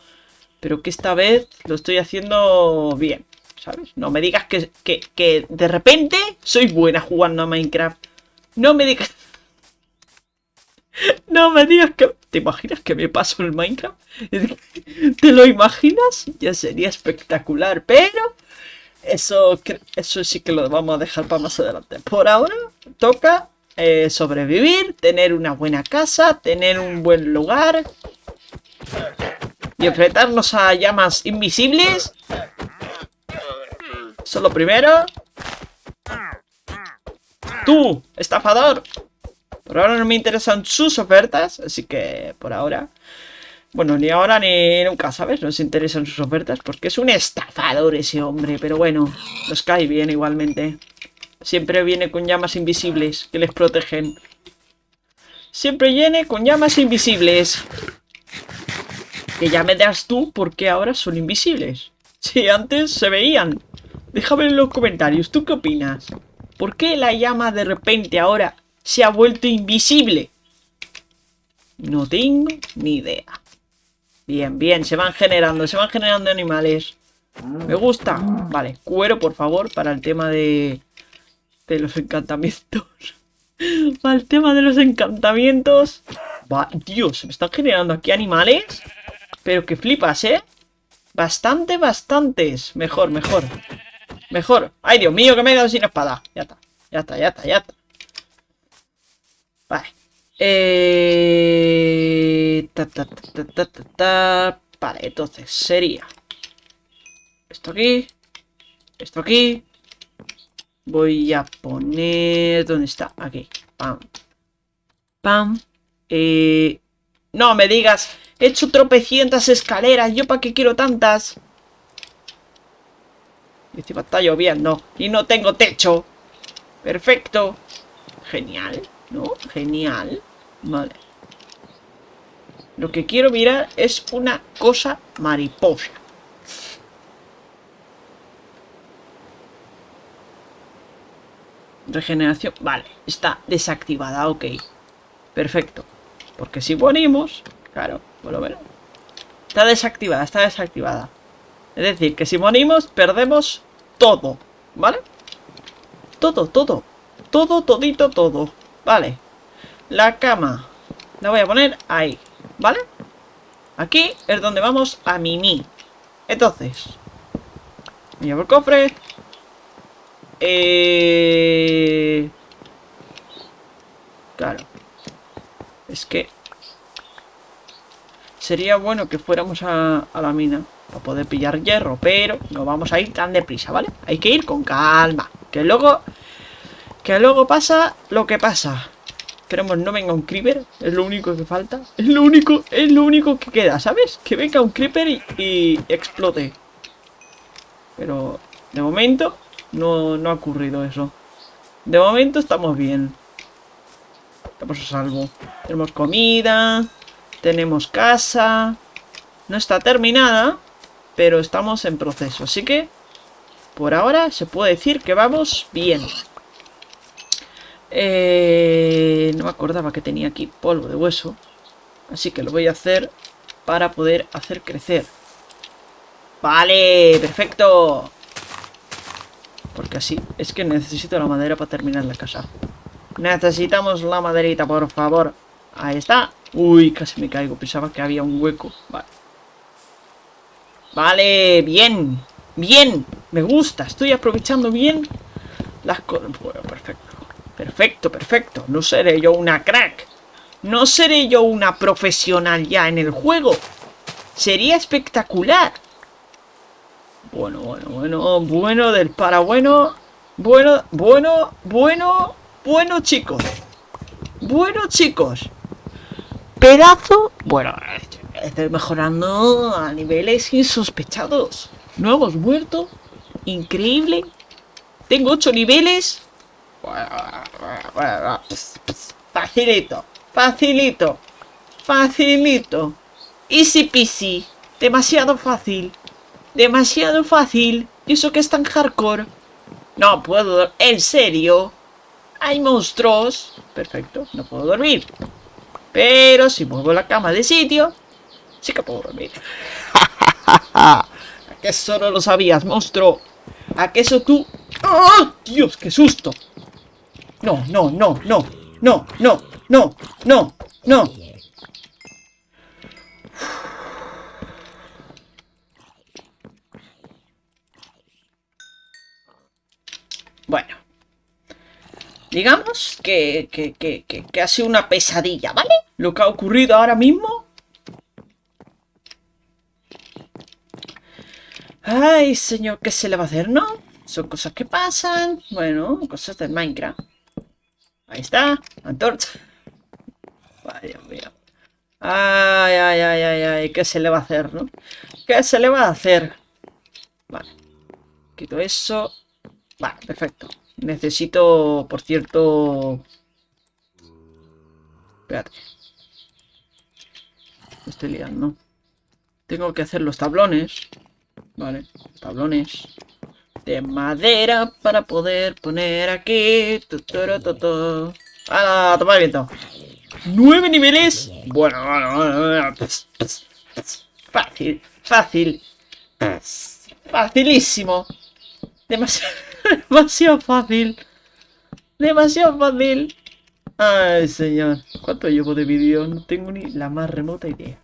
[SPEAKER 1] Pero que esta vez lo estoy haciendo bien, ¿sabes? No me digas que de repente soy buena jugando a Minecraft. No me digas... [laughs] No me digas que... ¿Te imaginas que me paso el Minecraft? ¿Te lo imaginas? Ya sería espectacular, pero eso, eso sí que lo vamos a dejar para más adelante. Por ahora toca eh, sobrevivir, tener una buena casa, tener un buen lugar y enfrentarnos a llamas invisibles. Eso lo primero. ¡Tú, estafador! Por ahora no me interesan sus ofertas, así que por ahora... Bueno, ni ahora ni nunca, ¿sabes? Nos interesan sus ofertas porque es un estafador ese hombre, pero bueno, los cae bien igualmente. Siempre viene con llamas invisibles que les protegen. Siempre viene con llamas invisibles. Que ya me das tú porque ahora son invisibles. Si antes se veían. Déjame en los comentarios, ¿tú qué opinas? ¿Por qué la llama de repente ahora se ha vuelto invisible? No tengo ni idea. Bien, bien, se van generando, se van generando animales. Me gusta. Vale, cuero, por favor, para el tema de, de los encantamientos. [laughs] para el tema de los encantamientos. Dios, se me están generando aquí animales. Pero que flipas, ¿eh? Bastante, bastantes. Mejor, mejor. Mejor. Ay, Dios mío, que me he quedado sin espada. Ya está, ya está, ya está, ya está. Vale. Eh... Ta, ta, ta, vale, entonces sería... Esto aquí. Esto aquí. Voy a poner... ¿Dónde está? Aquí. Pam. Pam. Eh, no me digas. He hecho tropecientas escaleras. ¿Yo para qué quiero tantas? Y encima está lloviendo. Y no tengo techo. Perfecto. Genial. ¿No? Genial. Vale. Lo que quiero mirar es una cosa mariposa. Regeneración. Vale, está desactivada, ok. Perfecto. Porque si morimos, Claro, por lo Está desactivada, está desactivada. Es decir, que si morimos, perdemos todo. ¿Vale? Todo, todo. Todo, todito, todo. Vale. La cama. La voy a poner ahí. ¿Vale? Aquí es donde vamos a mimí. Entonces. Me llevo el cofre. Eh, claro. Es que... Sería bueno que fuéramos a, a la mina para poder pillar hierro, pero no vamos a ir tan deprisa, ¿vale? Hay que ir con calma, que luego que luego pasa lo que pasa. Esperemos no venga un creeper, es lo único que falta. Es lo único, es lo único que queda, ¿sabes? Que venga un creeper y, explote. Pero de momento no, no ha ocurrido eso. De momento estamos bien. Estamos a salvo. Tenemos comida, tenemos casa. No está terminada, pero estamos en proceso. Así que, por ahora, se puede decir que vamos bien. Eh, no me acordaba que tenía aquí polvo de hueso. Así que lo voy a hacer para poder hacer crecer. ¡Vale! ¡Perfecto! Porque así es que necesito la madera para terminar la casa. Necesitamos la maderita, por favor. Ahí está. Uy, casi me caigo. Pensaba que había un hueco. Vale. Vale, bien. Bien. Me gusta. Estoy aprovechando bien las cosas. Bueno, perfecto. Perfecto, perfecto. No seré yo una crack. No seré yo una profesional ya en el juego. Sería espectacular. Bueno, bueno, bueno, bueno del para bueno. Bueno, bueno, bueno, bueno chicos. Bueno chicos. Pedazo. Bueno, estoy este mejorando a niveles insospechados. Nuevos muertos. Increíble. Tengo ocho niveles. Facilito, facilito, facilito. Easy peasy. Demasiado fácil. Demasiado fácil. ¿Y eso que es tan hardcore? No puedo... ¿En serio? Hay monstruos. Perfecto, no puedo dormir. Pero si muevo la cama de sitio, sí que puedo dormir. [laughs] ¿A ¿Qué eso no lo sabías, monstruo? ¿A qué eso tú...? ¡Oh, Dios, qué susto! no, no, no, no, no, no, no, no, no. Bueno. Digamos que, que, que, que, ha sido una pesadilla, ¿vale? Lo que ha ocurrido ahora mismo. Ay, señor, ¿qué se le va a hacer, no? Son cosas que pasan. Bueno, cosas del Minecraft. Ahí está, antorcha. Ay, Ay, ay, ay, ay, ¿qué se le va a hacer, no? ¿Qué se le va a hacer? Vale. Quito eso. Vale, perfecto. Necesito, por cierto... Espérate. estoy liando. Tengo que hacer los tablones. Vale, tablones de madera para poder poner aquí. to ¡Ah, toma el viento! ¡Nueve niveles! Bueno, bueno, bueno, Fácil, fácil. Facilísimo. [laughs] demasiado fácil. Demasiado fácil. Ay, señor. ¿Cuánto llevo de vídeo? No tengo ni la más remota idea.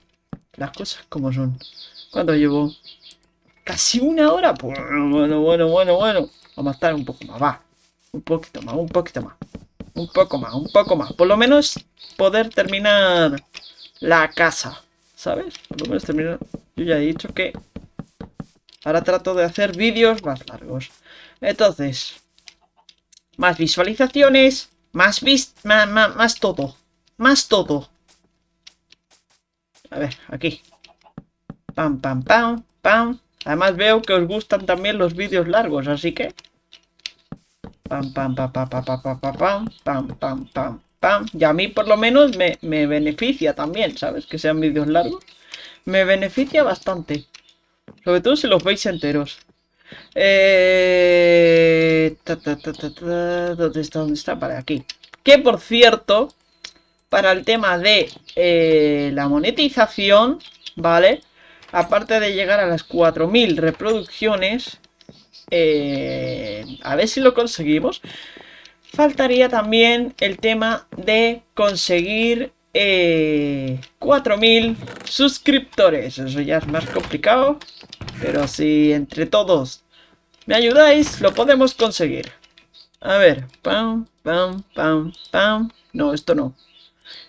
[SPEAKER 1] Las cosas como son. ¿Cuánto llevo? Casi una hora. Pues, bueno, bueno, bueno, bueno. Vamos a estar un poco más, va. Un poquito más, un poquito más. Un poco más, un poco más. Por lo menos poder terminar la casa. ¿Sabes? Por lo menos terminar... Yo ya he dicho que... Ahora trato de hacer vídeos más largos. Entonces... Más visualizaciones. Más, más, más, más todo. Más todo. A ver, aquí. Pam, pam, pam, pam. Además veo que os gustan también los vídeos largos, así que... Pam, pam, pam, pam, pam, pam, pam, pam, pam, pam, pam, Y a mí por lo menos me, beneficia también, ¿sabes? Que sean vídeos largos. Me beneficia bastante. Sobre todo si los veis enteros. Eh... Ta, ta, ta, ¿Dónde está? ¿Dónde está? Para aquí. Que por cierto, para el tema de eh, la monetización, ¿vale? aparte de llegar a las 4000 reproducciones, eh, a ver si lo conseguimos, faltaría también el tema de conseguir 4000 eh, suscriptores. Eso ya es más complicado, pero si entre todos me ayudáis, lo podemos conseguir. A ver, pam, pam, pam, pam. No, esto no.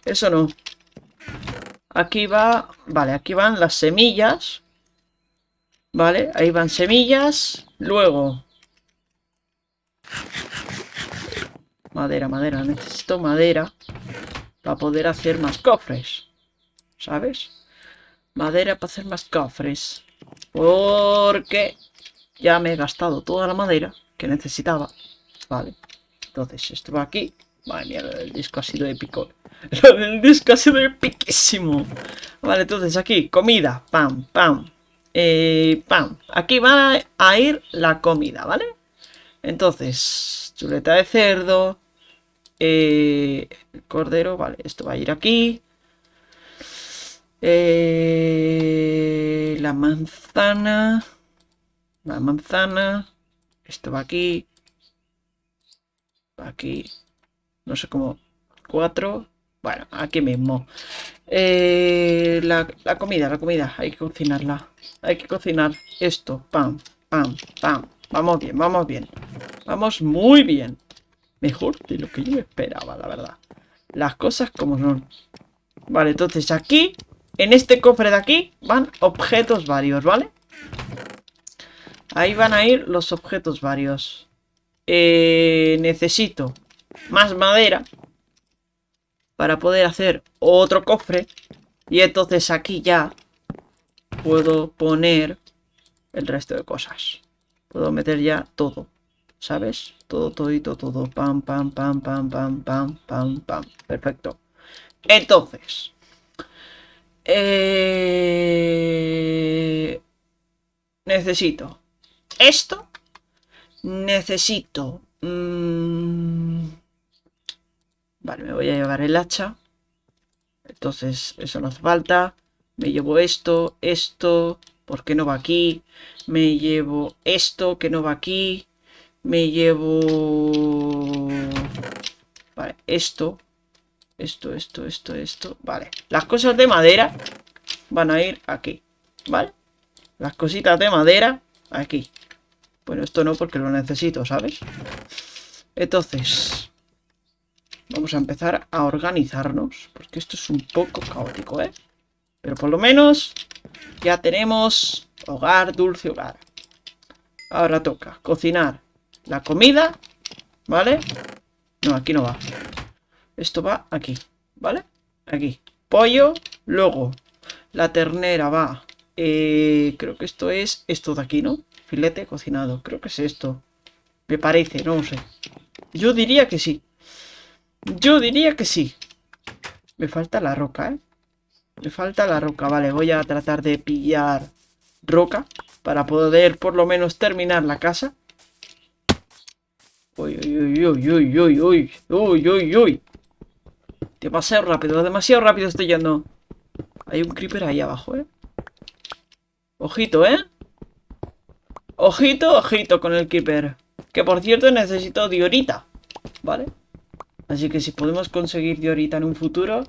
[SPEAKER 1] Eso no. Aquí va, vale, aquí van las semillas. Vale, ahí van semillas. Luego. Madera, madera, necesito madera para poder hacer más cofres. ¿Sabes? Madera para hacer más cofres. Porque ya me he gastado toda la madera que necesitaba. Vale. Entonces, esto va aquí. Madre mía, el disco ha sido épico. [laughs] Lo del disco ha sido piquísimo. Vale, entonces aquí, comida. Pam, pam. Eh, pam. Aquí va a ir la comida, ¿vale? Entonces, chuleta de cerdo. El eh, cordero, vale, esto va a ir aquí. Eh, la manzana. La manzana. Esto va aquí. aquí. No sé cómo. Cuatro. Bueno, aquí mismo. Eh, la, comida, la comida. Hay que cocinarla. Hay que cocinar esto. Pam, pam, pam. Vamos bien, vamos bien. Vamos muy bien. Mejor de lo que yo esperaba, la verdad. Las cosas como son. Vale, entonces aquí, en este cofre de aquí, van objetos varios, ¿vale? Ahí van a ir los objetos varios. Eh, necesito más madera para poder hacer otro cofre. Y entonces aquí ya puedo poner el resto de cosas. Puedo meter ya todo, ¿sabes? Todo, todito, todo. Pam, pam, pam, pam, pam, pam, pam, pam. Perfecto. Entonces. Eh, necesito esto. Necesito... Mm, Vale, me voy a llevar el hacha. Entonces, eso no hace falta. Me llevo esto, esto, porque no va aquí. Me llevo esto, que no va aquí. Me llevo... Vale, esto. Esto, esto, esto, esto. Vale, las cosas de madera van a ir aquí. ¿Vale? Las cositas de madera aquí. Bueno, esto no porque lo necesito, ¿sabes? Entonces, Vamos a empezar a organizarnos, porque esto es un poco caótico, ¿eh? Pero por lo menos ya tenemos hogar, dulce hogar. Ahora toca cocinar la comida, ¿vale? No, aquí no va. Esto va aquí, ¿vale? Aquí. Pollo, luego la ternera va... Eh, creo que esto es esto de aquí, ¿no? Filete cocinado, creo que es esto. Me parece, no sé. Yo diría que sí. Yo diría que sí. Me falta la roca, ¿eh? Me falta la roca. Vale, voy a tratar de pillar roca para poder por lo menos terminar la casa. Uy, uy, uy, uy, uy, uy, uy, uy, uy. Demasiado rápido, demasiado rápido estoy yendo. Hay un creeper ahí abajo, ¿eh? Ojito, ¿eh? Ojito, ojito con el creeper. Que por cierto necesito diorita, ¿vale? Así que si podemos conseguir de ahorita en un futuro...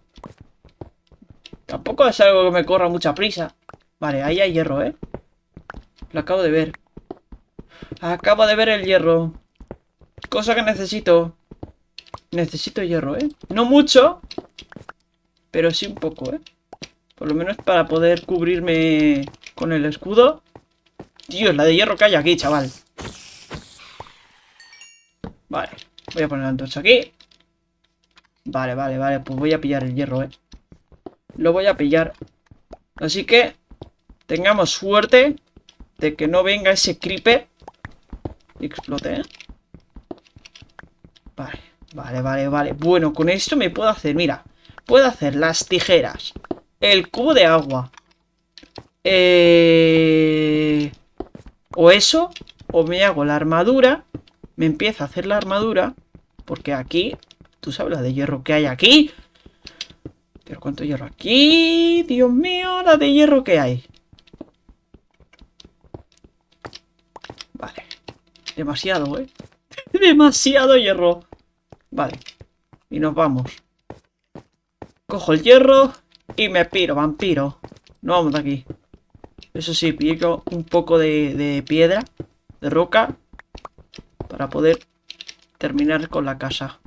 [SPEAKER 1] Tampoco es algo que me corra mucha prisa. Vale, ahí hay hierro, ¿eh? Lo acabo de ver. Acabo de ver el hierro. Cosa que necesito. Necesito hierro, ¿eh? No mucho, pero sí un poco, ¿eh? Por lo menos para poder cubrirme con el escudo. Dios, la de hierro que hay aquí, chaval. Vale, voy a poner la antorcha aquí. Vale, vale, vale. Pues voy a pillar el hierro, ¿eh? Lo voy a pillar. Así que tengamos suerte de que no venga ese creeper y explote, ¿eh? Vale, vale, vale, vale. Bueno, con esto me puedo hacer, mira. Puedo hacer las tijeras, el cubo de agua. Eh... O eso, o me hago la armadura. Me empieza a hacer la armadura. Porque aquí ¿Tú sabes la de hierro que hay aquí? Pero ¿cuánto hierro aquí? Dios mío, la de hierro que hay. Vale. Demasiado, ¿eh? [laughs] Demasiado hierro. Vale. Y nos vamos. Cojo el hierro y me piro, vampiro. No vamos de aquí. Eso sí, pico un poco de, de piedra, de roca, para poder terminar con la casa.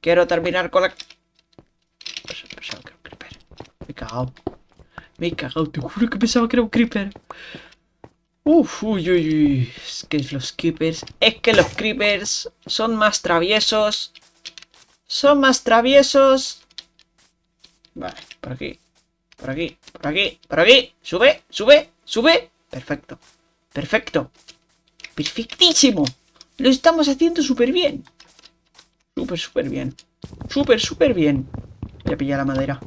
[SPEAKER 1] Quiero terminar con la... Pensaba que era un creeper. Me he cagado. Me he cagado. Te juro que pensaba que era un creeper. Uf, uy, uy, uy. Es que los creepers... Es que los creepers son más traviesos. Son más traviesos. Vale, por aquí. Por aquí, por aquí, por aquí. Sube, sube, sube. Perfecto. Perfecto. Perfectísimo. Lo estamos haciendo súper bien. Súper, súper bien. Súper, súper bien. Ya pillar la madera.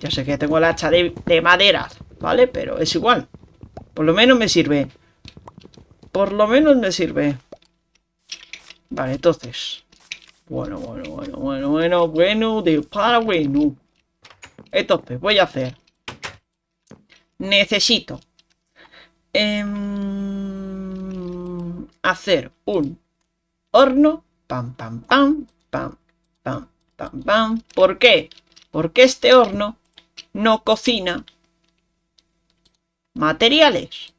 [SPEAKER 1] Ya sé que tengo la hacha de, madera, ¿vale? Pero es igual. Por lo menos me sirve. Por lo menos me sirve. Vale, entonces. Bueno, bueno, bueno, bueno, bueno, bueno, de para bueno. Entonces, voy a hacer. Necesito. Em, hacer un horno pam, pam, pam, pam, pam, pam, pam. ¿Por qué? Porque este horno no cocina materiales.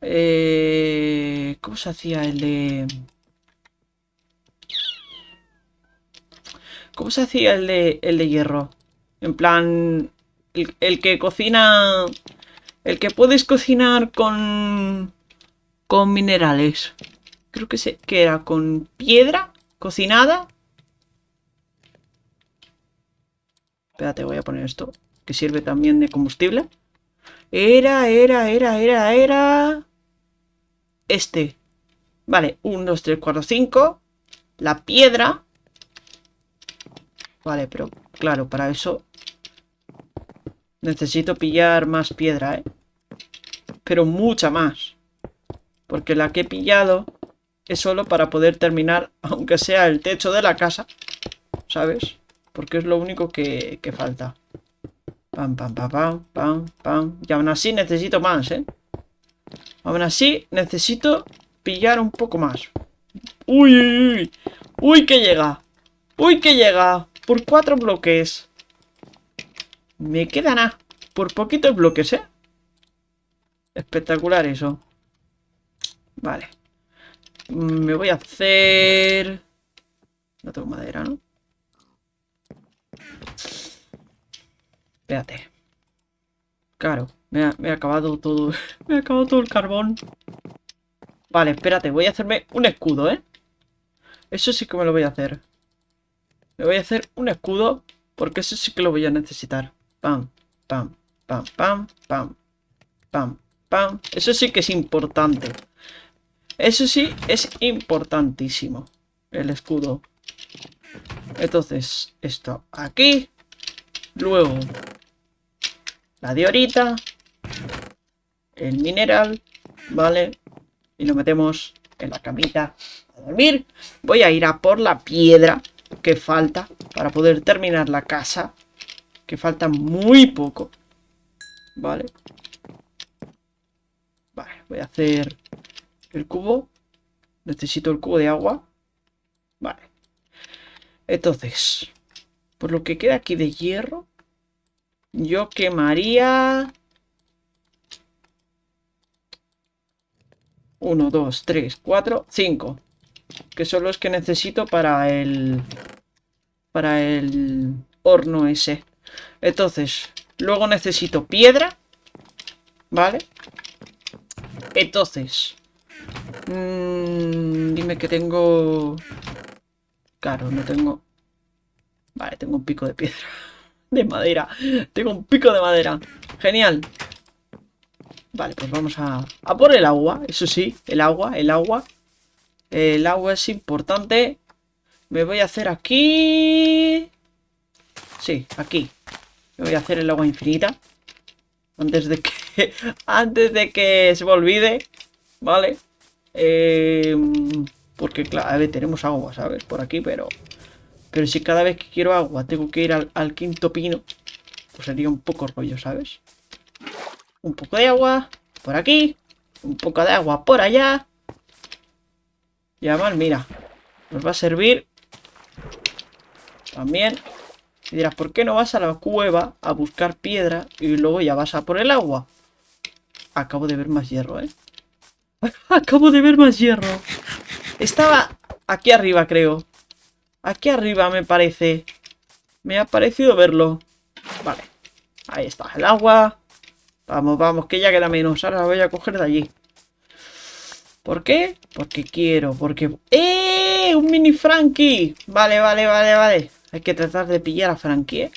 [SPEAKER 1] Eh, ¿Cómo se hacía el de...? ¿Cómo se hacía el de, el de hierro? En plan, el, el que cocina... El que puedes cocinar con... Con minerales. Creo que, era con piedra cocinada. Espérate, voy a poner esto, que sirve también de combustible. Era, era, era, era, era... Este. Vale, 1, 2, 3, 4, 5. La piedra. Vale, pero claro, para eso necesito pillar más piedra, ¿eh? Pero mucha más. Porque la que he pillado es solo para poder terminar, aunque sea el techo de la casa, ¿sabes? Porque es lo único que, falta. Pam, pam, pam, pam, pam, pam. Y aún así necesito más, ¿eh? Aún así necesito pillar un poco más. ¡Uy, uy, uy! ¡Uy, que llega! ¡Uy, que llega! Por cuatro bloques. Me quedan Por poquitos bloques, ¿eh? Espectacular eso. Vale. Me voy a hacer... No tengo madera, ¿no? Espérate. Claro, me, ha, he acabado todo... [laughs] me ha acabado todo el carbón. Vale, espérate, voy a hacerme un escudo, ¿eh? Eso sí que me lo voy a hacer. Me voy a hacer un escudo porque eso sí que lo voy a necesitar. Pam, pam, pam, pam, pam, pam, pam. Eso sí que es importante. Eso sí, es importantísimo. El escudo. Entonces, esto aquí. Luego, la diorita. El mineral. ¿Vale? Y lo metemos en la camita a dormir. Voy a ir a por la piedra que falta para poder terminar la casa. Que falta muy poco. ¿Vale? Vale, voy a hacer el cubo. Necesito el cubo de agua. Vale. Entonces, por lo que queda aquí de hierro, yo quemaría... 1, 2, 3, 4, 5. Que son los que necesito para el... Para el horno ese. Entonces, luego necesito piedra. ¿Vale? Entonces, Mmm, dime que tengo... Claro, no tengo... Vale, tengo un pico de piedra. [laughs] De madera. Tengo un pico de madera. Genial. Vale, pues vamos a... A por el agua. Eso sí, el agua, el agua. El agua es importante. Me voy a hacer aquí... Sí, aquí. Me voy a hacer el agua infinita. Antes de que... [laughs] antes de que se me olvide. Vale. Em, porque claro, tenemos agua, ¿sabes? Por aquí, pero... Pero si cada vez que quiero agua tengo que ir al, al quinto pino, pues sería un poco rollo, ¿sabes? Un poco de agua por aquí, un poco de agua por allá. Y además, mira, nos va a servir también. Y dirás, ¿por qué no vas a la cueva a buscar piedra y luego ya vas a por el agua? Acabo de ver más hierro, ¿eh? [laughs] Acabo de ver más hierro. Estaba aquí arriba, creo. Aquí arriba, me parece. Me ha parecido verlo. Vale. Ahí está el agua. Vamos, vamos, que ya queda menos. Ahora la voy a coger de allí. ¿Por qué? Porque quiero, porque... ¡Eh! ¡Un mini Frankie! Vale, vale, vale, vale. Hay que tratar de pillar a Frankie, ¿eh?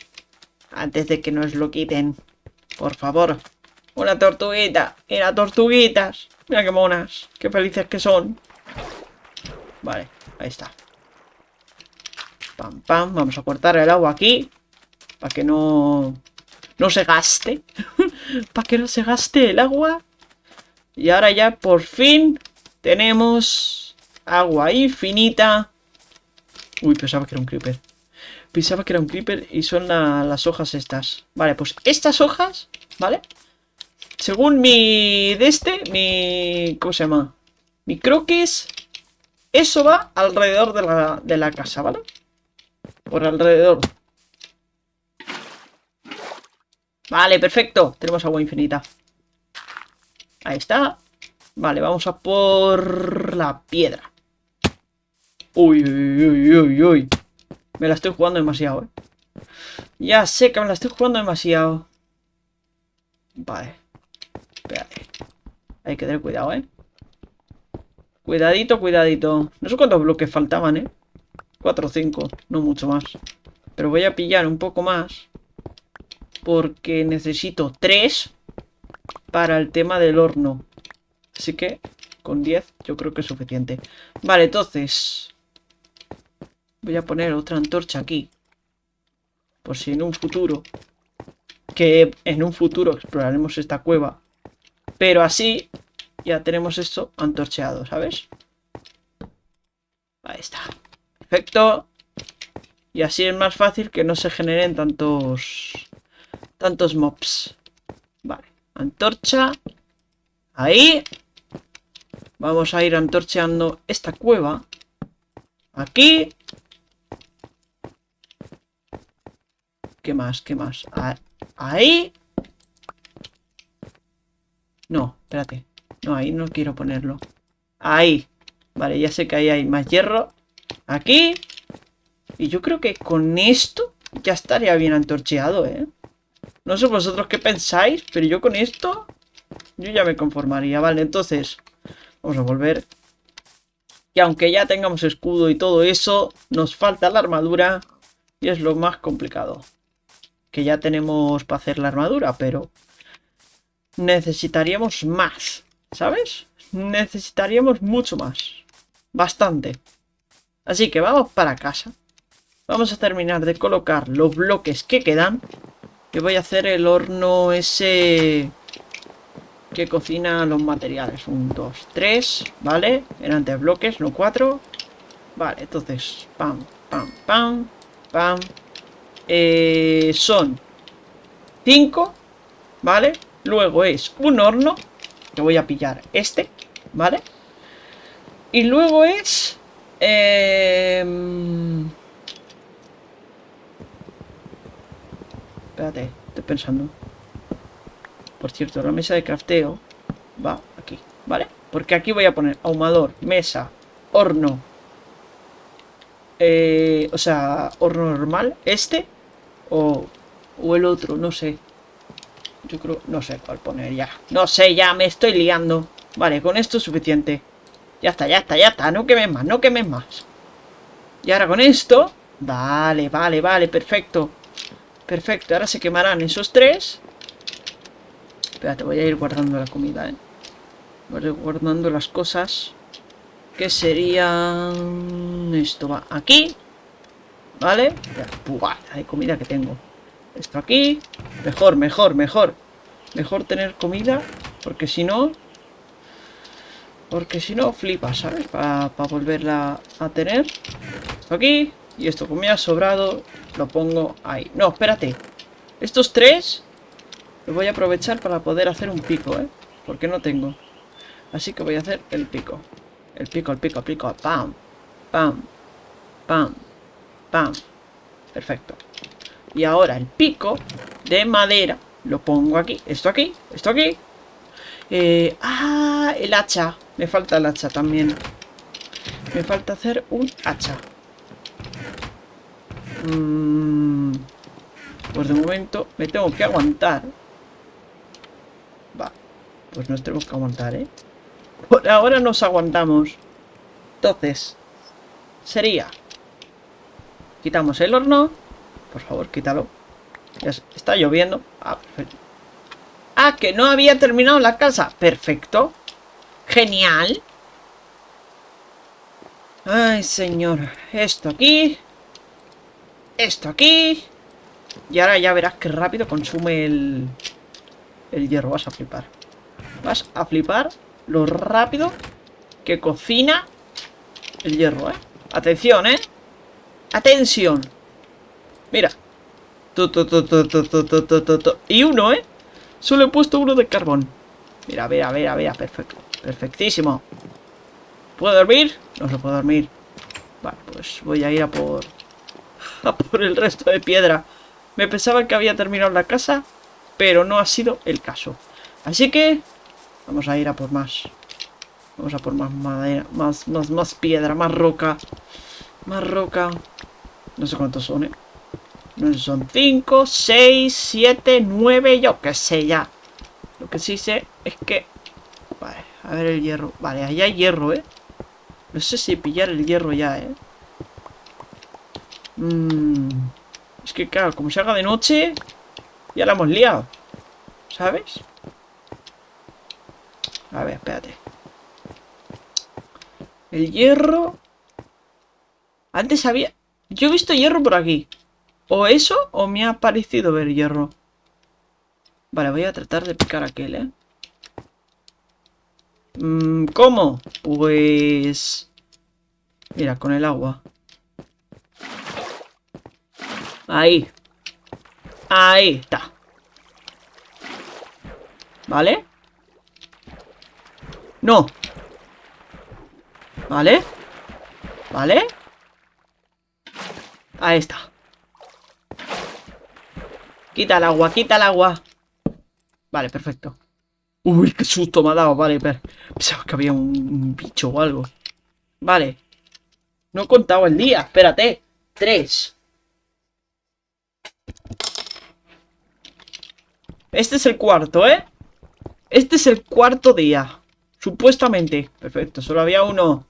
[SPEAKER 1] Antes de que nos lo quiten. Por favor. Una tortuguita. Era tortuguitas. Mira qué monas, qué felices que son. Vale, ahí está. Pam, pam, vamos a cortar el agua aquí. Para que no... No se gaste. [laughs] para que no se gaste el agua. Y ahora ya por fin tenemos agua infinita. Uy, pensaba que era un creeper. Pensaba que era un creeper y son las hojas estas. Vale, pues estas hojas, ¿vale? Según mi... de este, mi... ¿cómo se llama? Mi croquis, eso va alrededor de la, casa, ¿vale? Por alrededor. Vale, perfecto. Tenemos agua infinita. Ahí está. Vale, vamos a por la piedra. Uy, uy, uy, uy, uy. Me la estoy jugando demasiado, ¿eh? Ya sé que me la estoy jugando demasiado. Vale. Hay que tener cuidado, ¿eh? Cuidadito, cuidadito. No sé cuántos bloques faltaban, ¿eh? 4 o 5, no mucho más. Pero voy a pillar un poco más. Porque necesito 3 para el tema del horno. Así que con 10 yo creo que es suficiente. Vale, entonces... Voy a poner otra antorcha aquí. Por si en un futuro... Que en un futuro exploraremos esta cueva. Pero así ya tenemos esto antorcheado, ¿sabes? Ahí está. Perfecto. Y así es más fácil que no se generen tantos... Tantos mobs. Vale. Antorcha. Ahí. Vamos a ir antorcheando esta cueva. Aquí. ¿Qué más? ¿Qué más? Ahí. No, espérate. No, ahí no quiero ponerlo. Ahí. Vale, ya sé que ahí hay más hierro. Aquí. Y yo creo que con esto ya estaría bien antorcheado, ¿eh? No sé vosotros qué pensáis, pero yo con esto... Yo ya me conformaría. Vale, entonces... Vamos a volver. Y aunque ya tengamos escudo y todo eso, nos falta la armadura. Y es lo más complicado. Que ya tenemos para hacer la armadura, pero necesitaríamos más, ¿sabes? Necesitaríamos mucho más. Bastante. Así que vamos para casa. Vamos a terminar de colocar los bloques que quedan. Que voy a hacer el horno ese que cocina los materiales. Un, dos, tres, ¿vale? Eran tres bloques, no cuatro. Vale, entonces, pam, pam, pam, pam. Eh, son cinco, ¿vale? Luego es un horno, que voy a pillar este, ¿vale? Y luego es... Eh, espérate, estoy pensando. Por cierto, la mesa de crafteo va aquí, ¿vale? Porque aquí voy a poner ahumador, mesa, horno. Eh, o sea, horno normal, este o, o el otro, no sé. Yo creo, no sé cuál poner ya No sé, ya me estoy liando Vale, con esto es suficiente Ya está, ya está, ya está, no quemes más, no quemes más Y ahora con esto Vale, vale, vale, perfecto Perfecto, ahora se quemarán esos tres Espérate, voy a ir guardando la comida, eh. Voy a ir guardando las cosas Que serían... Esto va aquí Vale, hay comida que tengo esto aquí. Mejor, mejor, mejor. Mejor tener comida. Porque si no... Porque si no, flipas, ¿sabes? Para volverla a tener. Esto aquí. Y esto, como me ha sobrado, lo pongo ahí. No, espérate. Estos tres los voy a aprovechar para poder hacer un pico, ¿eh? Porque no tengo. Así que voy a hacer el pico. El pico, el pico, el pico. Pam, pam, pam, pam. Perfecto. Y ahora el pico de madera. Lo pongo aquí. Esto aquí. Esto aquí. Eh, ah, el hacha. Me falta el hacha también. Me falta hacer un hacha. Mm, pues de momento me tengo que aguantar. Va. Pues nos tenemos que aguantar, ¿eh? Por ahora nos aguantamos. Entonces, sería... Quitamos el horno. Por favor, quítalo. Ya está lloviendo. Ah, perfecto. Ah, que no había terminado la casa. Perfecto. Genial. Ay, señor. Esto aquí. Esto aquí. Y ahora ya verás qué rápido consume el... El hierro. Vas a flipar. Vas a flipar lo rápido que cocina el hierro, ¿eh? Atención, ¿eh? Atención. Mira. y uno, ¿eh? Solo he puesto uno de carbón. Mira, vea, vea, vea. Perfecto. Perfectísimo. ¿Puedo dormir? No, se puedo dormir. Vale, pues voy a ir a por... [laughs] A por el resto de piedra. Me pensaba que había terminado la casa, pero no ha sido el caso. Así que... Vamos a ir a por más. Vamos a por más madera, más, más, más piedra, más roca. Más roca. No sé cuántos son, ¿eh? son 5, 6, 7, 9, yo qué sé ya. Lo que sí sé es que... Vale, a ver el hierro. Vale, allá hay hierro, ¿eh? No sé si pillar el hierro ya, ¿eh? Mm, es que claro, como se haga de noche, ya la hemos liado. ¿Sabes? A ver, espérate. El hierro... Antes había... Yo he visto hierro por aquí. O eso, o me ha parecido ver hierro. Vale, voy a tratar de picar aquel, ¿eh? Mm, ¿Cómo? Pues... Mira, con el agua. Ahí. Ahí está. ¿Vale? No. ¿Vale? ¿Vale? Ahí está. Quita el agua, quita el agua. Vale, perfecto. Uy, qué susto me ha dado. Vale, pensaba que había un, un, bicho o algo. Vale. No he contado el día. Espérate. Tres. Este es el cuarto, ¿eh? Este es el cuarto día. Supuestamente. Perfecto, solo había uno.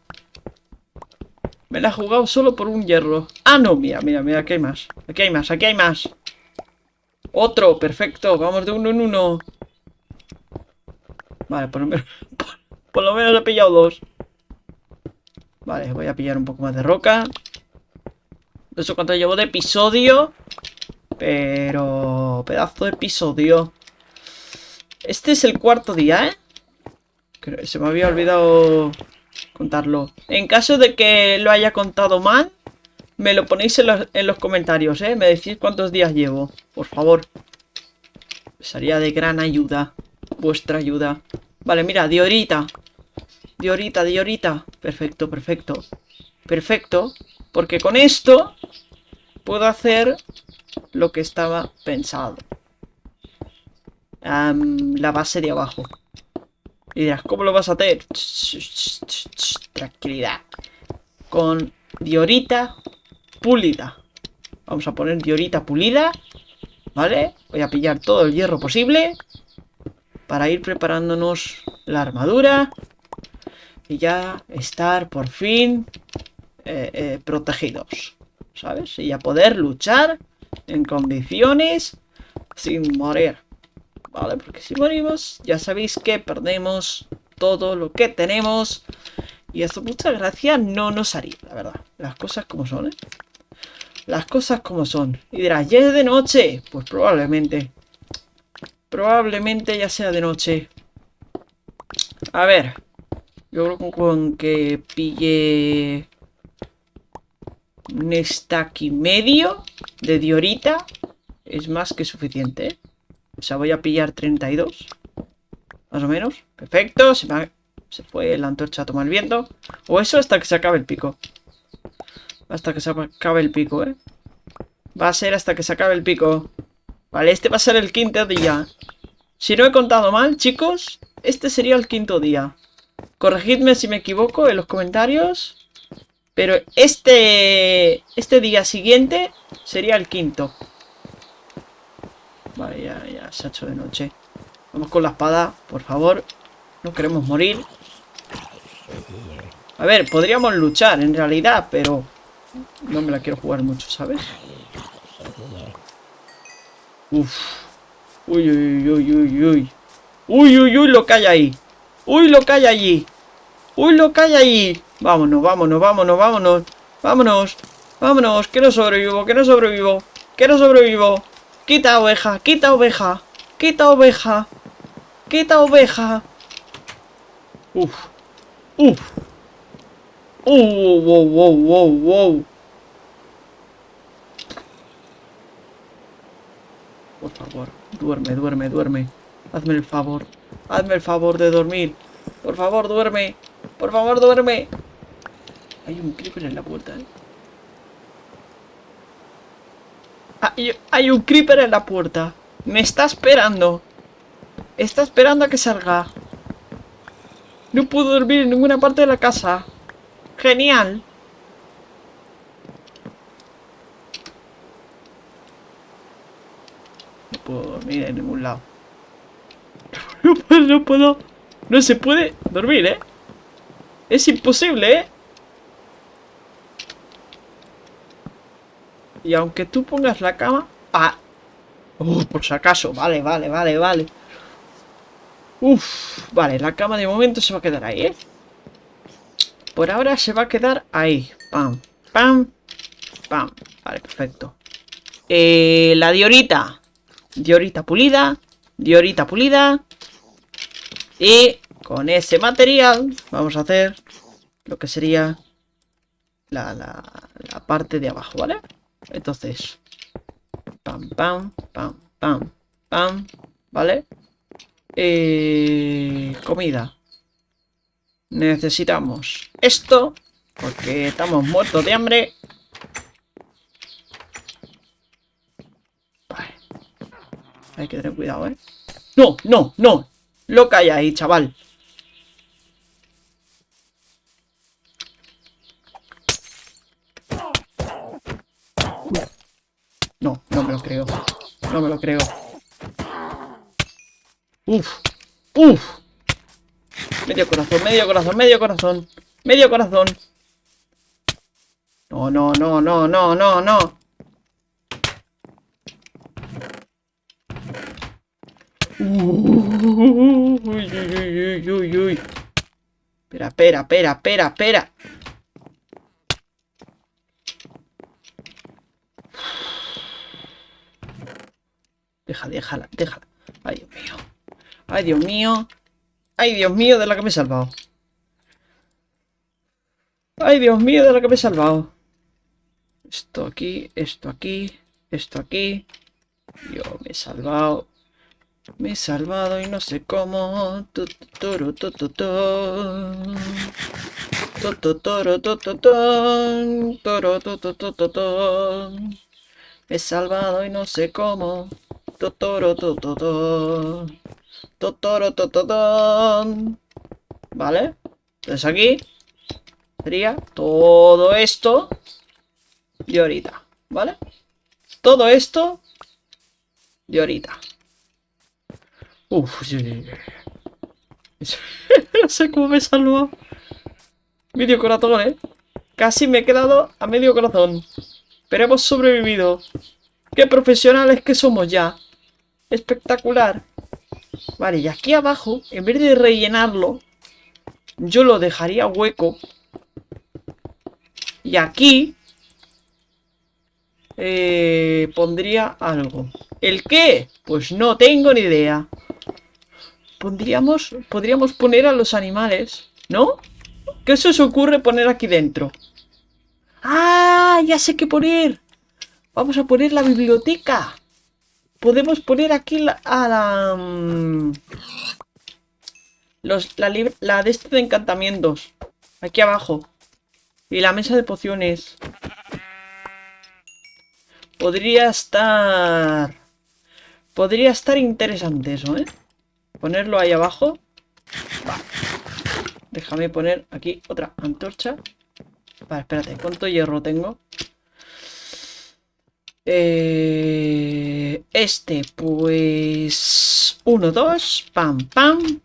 [SPEAKER 1] Me la he jugado solo por un hierro. Ah, no, mira, mira, mira, aquí hay más. Aquí hay más, aquí hay más. Otro, perfecto. Vamos de uno en uno. Vale, por lo menos, [laughs] por, lo menos he pillado dos. Vale, voy a pillar un poco más de roca. No sé cuánto llevo de episodio. Pero... Pedazo de episodio. Este es el cuarto día, ¿eh? Creo, se me había olvidado contarlo. En caso de que lo haya contado mal, me lo ponéis en los, comentarios, ¿eh? Me decís cuántos días llevo, por favor. Sería de gran ayuda, vuestra ayuda. Vale, mira, diorita. Diorita, diorita. Perfecto, perfecto. Perfecto, porque con esto puedo hacer lo que estaba pensado. la base de abajo. Y dirás, ¿cómo lo vas a hacer? tranquilidad. Con diorita pulida. Vamos a poner diorita pulida, ¿vale? Voy a pillar todo el hierro posible para ir preparándonos la armadura y ya estar por fin eh, eh, protegidos, ¿sabes? Y ya poder luchar en condiciones sin morir, ¿vale? Porque si morimos, ya sabéis que perdemos todo lo que tenemos y eso muchas gracias, no nos haría, la verdad. Las cosas como son, ¿eh? las cosas como son. Y dirás, ¿ya es de noche? Pues probablemente. Probablemente ya sea de noche. A ver. Yo creo que con que pille... Un stack y medio de diorita es más que suficiente. ¿eh? O sea, voy a pillar 32. Más o menos. Perfecto. Se, se fue la antorcha a tomar viento. O eso hasta que se acabe el pico. Hasta que se acabe el pico, ¿eh? Va a ser hasta que se acabe el pico. Vale, este va a ser el quinto día. Si no he contado mal, chicos, este sería el quinto día. Corregidme si me equivoco en los comentarios. Pero este, este día siguiente sería el quinto. Vale, ya, ya se ha hecho de noche. Vamos con la espada, por favor. No queremos morir. A ver, podríamos luchar en realidad, pero no me la quiero jugar mucho, ¿sabes? Uf. Uy, uy, uy, uy, uy. Uy, uy, uy, lo que ahí. Uy, lo que hay allí. Uy, lo que hay ahí. Vámonos, vámonos, vámonos, vámonos. Vámonos. Vámonos, que no sobrevivo, que no sobrevivo. Que no sobrevivo. Quita oveja, quita oveja. Quita oveja. Quita oveja. Uf. Uf wow, wow, wow, Por favor, duerme, duerme, duerme. Hazme el favor. Hazme el favor de dormir. Por favor, duerme. Por favor, duerme. Hay un creeper en la puerta. ¿eh? Ah, hay un creeper en la puerta. Me está esperando. Está esperando a que salga. No puedo dormir en ninguna parte de la casa. Genial. No puedo dormir en ningún lado. [laughs] No puedo, no puedo. No se puede dormir, ¿eh? Es imposible, ¿eh? Y aunque tú pongas la cama... ¡Ah! por si acaso. Vale, vale, vale, vale. Uf, vale, la cama de momento se va a quedar ahí, ¿eh? Por ahora se va a quedar ahí. Pam, pam, pam. Vale, perfecto. Eh, la diorita. Diorita pulida. Diorita pulida. Y con ese material vamos a hacer lo que sería la, parte de abajo, ¿vale? Entonces, pam, pam, pam, pam, pam, ¿vale? Eh, comida. Necesitamos esto, porque estamos muertos de hambre. Hay que tener cuidado, ¿eh? ¡No, no, no! Lo que ahí, chaval. No, no me lo creo. No me lo creo. Uf, uf. Medio corazón, medio corazón, medio corazón. Medio corazón. No, no, no, no, no, no, no. Uy, uy, uy, uy, Espera, espera, espera, espera, espera. Deja, déjala, déjala. Ay, Dios mío. Ay, Dios mío. Ay, Dios mío, de la que me he salvado. Ay, Dios mío, de la que me he salvado. Esto aquí, esto aquí, esto aquí. Yo me he salvado. Me he salvado y no sé cómo. Totoro, Toro, Me he salvado y no sé cómo. Totoro, toto. Totoro, tototón. ¿Vale? Entonces aquí sería todo esto y ahorita, ¿vale? Todo esto y ahorita. Uf, [laughs] no sé cómo me salvo Medio corazón, ¿eh? Casi me he quedado a medio corazón. Pero hemos sobrevivido. ¡Qué profesionales que somos ya! ¡Espectacular! Vale, y aquí abajo, en vez de rellenarlo, yo lo dejaría hueco. Y aquí eh, pondría algo. ¿El qué? Pues no tengo ni idea. Pondríamos, podríamos poner a los animales, ¿no? ¿Qué se os ocurre poner aquí dentro? ¡Ah! Ya sé qué poner. Vamos a poner la biblioteca podemos poner aquí la, mm, la... de este de encantamientos. Aquí abajo. Y la mesa de pociones. Podría estar... Podría estar interesante eso, ¿eh? Ponerlo ahí abajo. Déjame poner aquí otra antorcha. Vale, espérate, ¿cuánto hierro tengo? Eh, este, pues... 1, 2, pam, pam.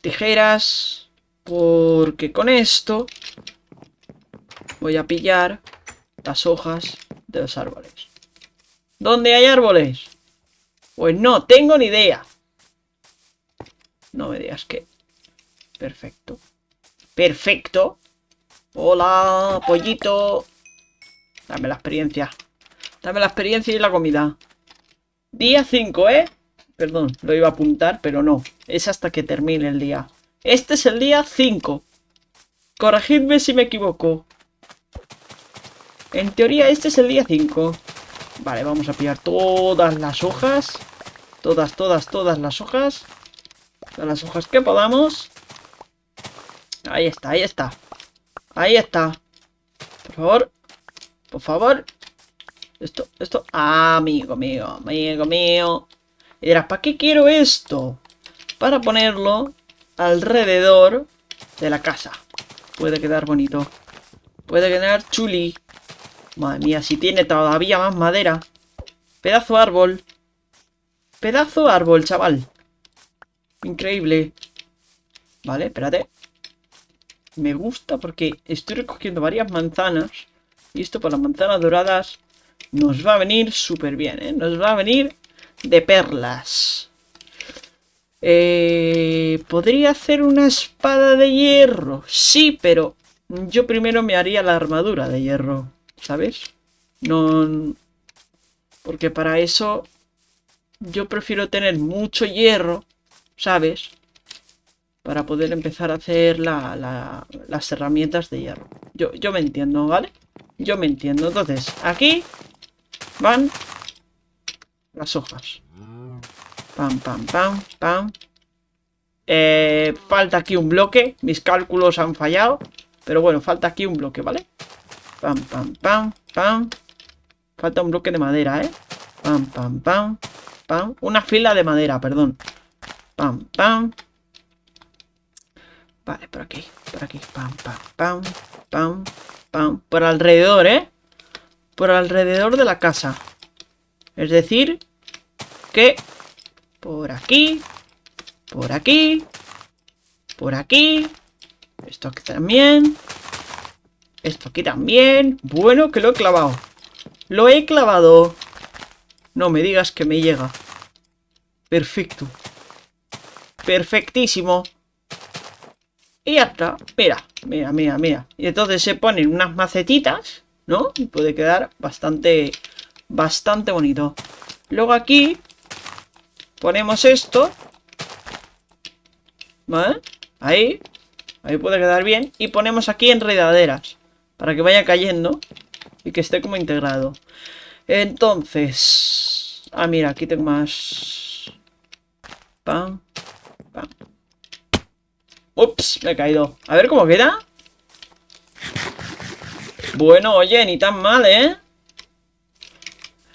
[SPEAKER 1] Tijeras. Porque con esto voy a pillar las hojas de los árboles. ¿Dónde hay árboles? Pues no, tengo ni idea. No me digas que... Perfecto. Perfecto. Hola, pollito. Dame la experiencia. Dame la experiencia y la comida. Día 5, ¿eh? Perdón, lo iba a apuntar, pero no. Es hasta que termine el día. Este es el día 5. Corregidme si me equivoco. En teoría este es el día 5. Vale, vamos a pillar todas las hojas. Todas, todas, todas las hojas. Todas las hojas que podamos. Ahí está, ahí está. Ahí está. Por favor. Por favor. Esto, esto... Ah, amigo, mío, amigo, mío. Y dirás, ¿para qué quiero esto? Para ponerlo alrededor de la casa. Puede quedar bonito. Puede quedar chuli. Madre mía, si tiene todavía más madera. Pedazo árbol. Pedazo árbol, chaval. Increíble.
[SPEAKER 2] Vale, espérate.
[SPEAKER 1] Me gusta porque estoy recogiendo varias manzanas. Y esto para las manzanas doradas nos va a venir súper bien, ¿eh? Nos va a venir de perlas. Eh, ¿Podría hacer una espada de hierro? Sí, pero yo primero me haría la armadura de hierro, ¿sabes? No... Porque para eso yo prefiero tener mucho hierro, ¿sabes? Para poder empezar a hacer las herramientas de hierro. Yo, yo me entiendo, ¿vale? Yo me entiendo. Entonces, aquí van las hojas. Pam, pam, pam, pam. Eh, falta aquí un bloque. Mis cálculos han fallado. Pero bueno, falta aquí un bloque, ¿vale? Pam, pam, pam, pam. Falta un bloque de madera, ¿eh? Pam, pam, pam, pam. Una fila de madera, perdón. Pam, pam. Vale, por aquí, por aquí. Pam, pam, pam, pam, pam. Por alrededor, ¿eh? por alrededor de la casa. Es decir, que por aquí, por aquí, por aquí, esto aquí también, esto aquí también. Bueno, que lo he clavado. Lo he clavado. No me digas que me llega. Perfecto. Perfectísimo. Y hasta Mira, mira, mira, mira. Y entonces se ponen unas macetitas ¿no? Y puede quedar bastante, bastante bonito. Luego aquí ponemos esto. ¿Vale? Ahí. Ahí puede quedar bien. Y ponemos aquí enredaderas. Para que vaya cayendo. Y que esté como integrado. Entonces... Ah, mira, aquí tengo más... Pam. Pam. Ups, me he caído. A ver cómo queda. Bueno, oye, ni tan mal, ¿eh?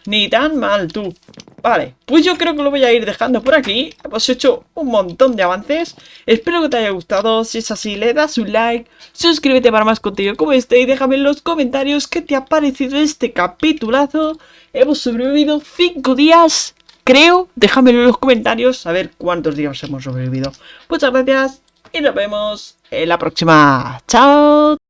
[SPEAKER 1] Ni tan mal, tú. Vale, pues yo creo que lo voy a ir dejando por aquí. Hemos hecho un montón de avances. Espero que te haya gustado. Si es así, le das un like. Suscríbete para más contenido como este. Y déjame en los comentarios qué te ha parecido este capitulazo. Hemos sobrevivido 5 días, creo. Déjamelo en los comentarios a ver cuántos días hemos sobrevivido. Muchas gracias y nos vemos en la próxima. ¡Chao!